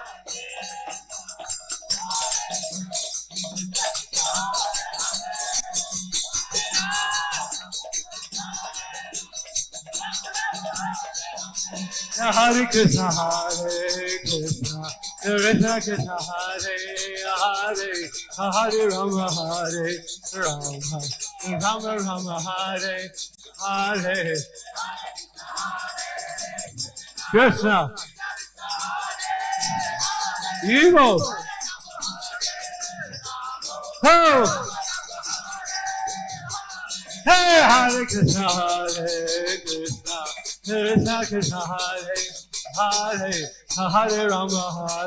Hare Krishna, Hare Krishna, Krishna Krishna, Hare Hare, Hare Rama, Hare Rama, Rama Rama, Hare Hare. Krishna. Evil. Oh. Hey, Hare Krishna, Hare Krishna, Krishna Krishna, Hare Hare, Hare Rama,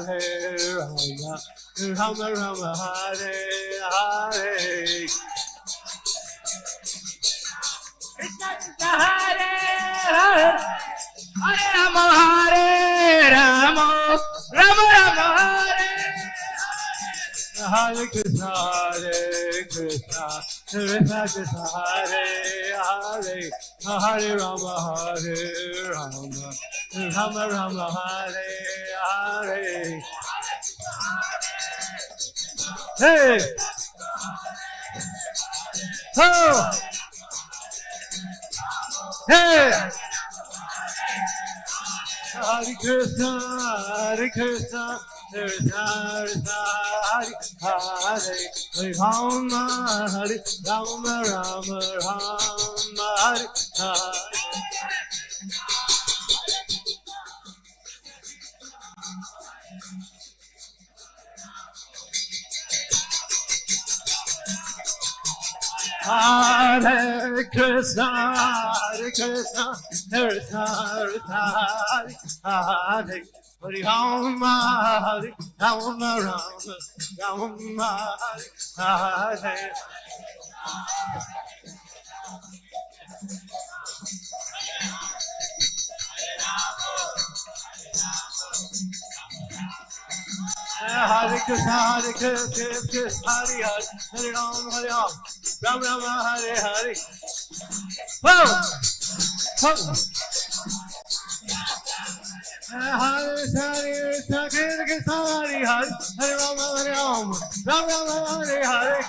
Hare Rama, Rama Rama, Hare Hare. Hare Hare Hare Ram Hare Ram Ram Ram Hare Hare Krishna Hare Krishna Krishna Krishna Hare Hare Hare Ram Hare Ram Ram Ram Hare Hare Hey! Oh! Hey! Hare Krishna, Hare Krishna, Krishna Krishna, Hare Hare, Hare Rama, Hare Rama, Rama Rama, Hare Hare Hare Krishna, Hare Krishna, Krishna, Krishna, Hare Hare. Hare Ram, Hare Ram, Ram, Ram, Hare Hare. Hare Krishna, Hare Krishna, Krishna Krishna, Hare Hare, Hare Ram, Hare Ram, Ram Ram, Hare Hare. Whoa! Whoa! Hare Hare Krishna, Krishna Krishna, Hare Hare, Hare Ram, Hare Ram, Ram Ram, Hare Hare.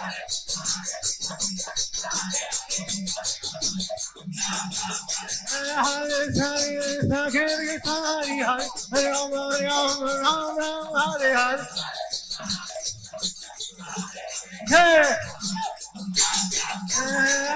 Hare Krishna, Krishna Krishna, Hare Hare, Hare Ram, Hare Ram, Ram Ram, Hare Hare. Hey!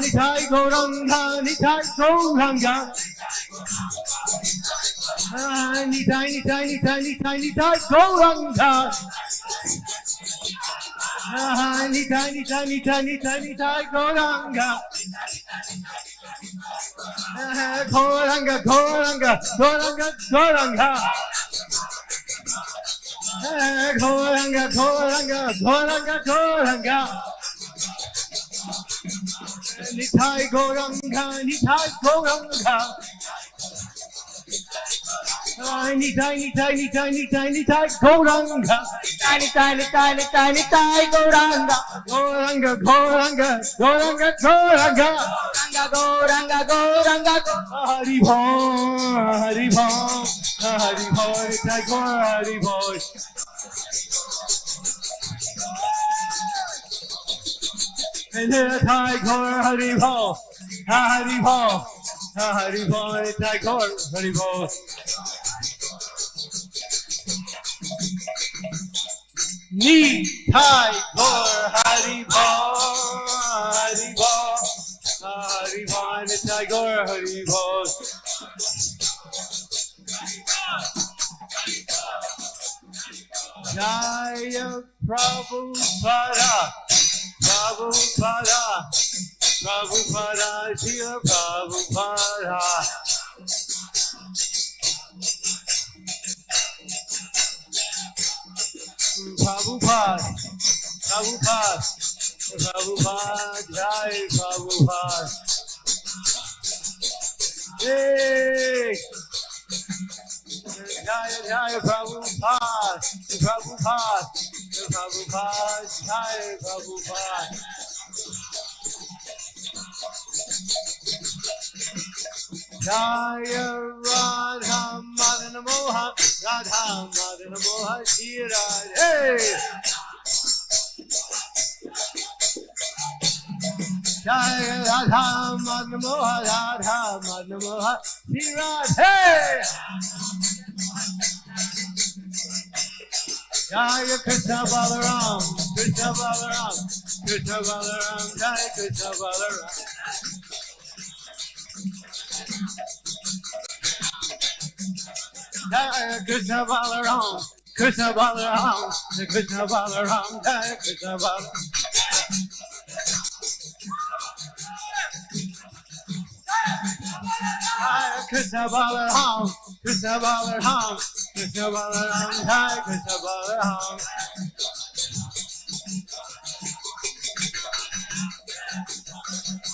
নিঠাই গৌরঙ্গা নিঠাই গৌরঙ্গা tiny, tiny, tiny, tiny, tiny, tiny, Golanga. Tiny, tiny, tiny, tiny, tiny, tiny, Golanga. 거울 한가 거울 한가 거울 한가 거울 한가. 거울 한가 거울 한가 거울 한가 거울 한가. 니타이 고랑가 니타이 고랑가. Tiny, tiny, tiny, tiny, tiny, tiny, Goranga. Tiny, tiny, tiny, tiny, tiny, Goranga. Goranga, Goranga, Goranga, Goranga. Goranga, Goranga, Goranga. Hari boy, Hari boy, Hari boy, Tiger, Hari boy. Tiger, Hari boy, Hari boy, Tiger, Hari boy. Nitai Gaur, Hari Hari Hari Bol, Nitai Gaur, Hari. Jaya Prabhupada, Prabhupada, Prabhupada, Jaya Prabhupada. Prabhupada, Prabhupada, Prabhupada, Jai Prabhupada. Hey! Jaya Jaya Prabhupada, Prabhupada, Prabhupada, Jaya Prabhupada. Jaya Radha Madana Moha, Radha Madana Moha, Shira. Hey! Jaya Radha Madana Moha, Radha Madana Moha, Shira. Hey! Jaya Krishna Balaram, Krishna Balaram, Krishna Balaram, Jaya Krishna Balaram. Krishna Balaram, Krishna Balaram, Krishna Balaram, Jaya Krishna Balaram. Krishna Balaram, Krishna Balaram, Krishna Balaram, Krishna Balaram.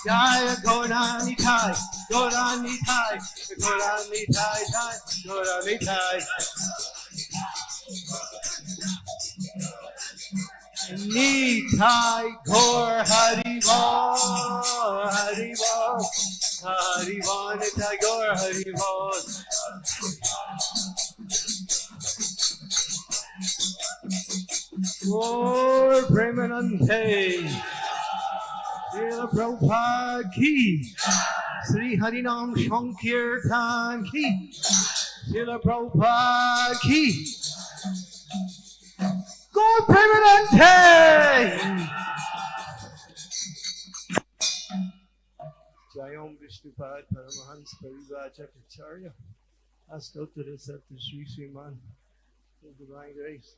Jaya Gora Nitai, Gora Nitai, Gora Nitai, Gora Nitai. Nitai Gaur Harival, Harival, Harival, Nitai Gaur Harival. Gaur Premanante. Prabhupada Ki, Sri Harinam Sankirtan Ki, Srila Prabhupada Ki. Gaur Premanante! Jayom Vishnupad Paramahans Parivacharya Astottara Satta Sri Sriman the Divine Grace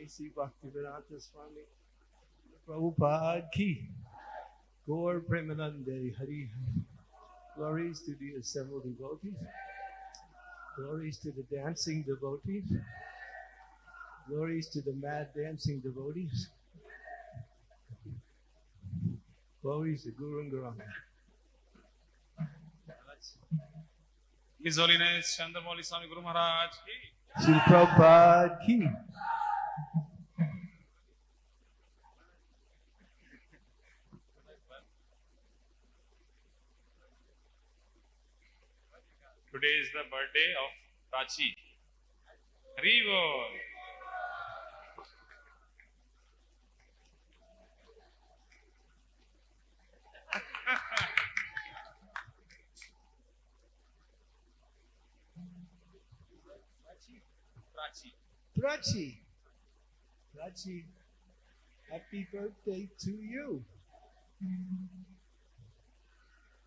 A.C. Bhaktivedanta Swami Prabhupada Ki Gaur Premanande Hari Glories to the assembled devotees. Glories to the dancing devotees. Glories to the mad dancing devotees. Glories to Guru and Garanga His Holiness Chandramauli Swami Guru Maharaj ki Srila Prabhupada Ki Today is the birthday of Prachi. Bol. Prachi. Prachi. Prachi, happy birthday to you.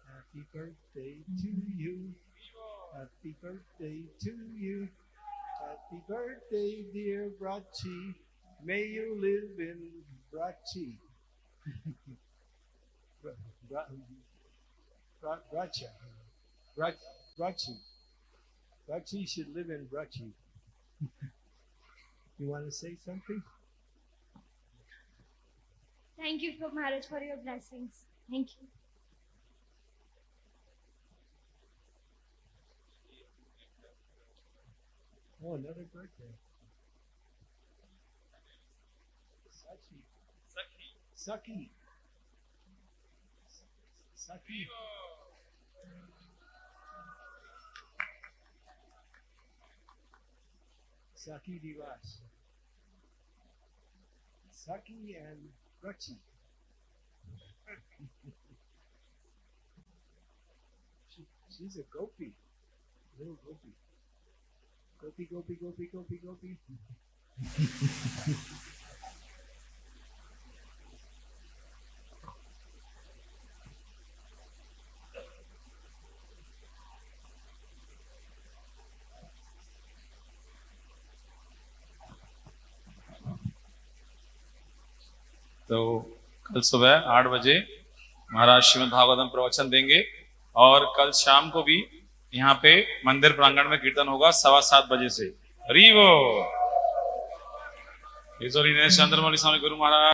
Happy birthday to you. Happy birthday to you. Happy birthday, dear Brachi. May you live in Brachi. Bra- Bra- Bra-. Bra- Brachi. Brachi should live in Brachi. You want to say something? Thank you, for Maharaj, for your blessings. Thank you. Oh, another birthday. Sachi. Sakhi. Saki. Saki. Saki Divas. Saki and Rachi. she, she's a gopi. Little gopi. Gopi, gopi, gopi, gopi, gopi. तो कल सुबह आठ बजे महाराज श्रीमद भागवतम प्रवचन देंगे और कल शाम को भी यहाँ पे मंदिर प्रांगण में कीर्तन होगा सवा सात बजे से। हरी वो चंद्रमौली स्वामी गुरु महाराज।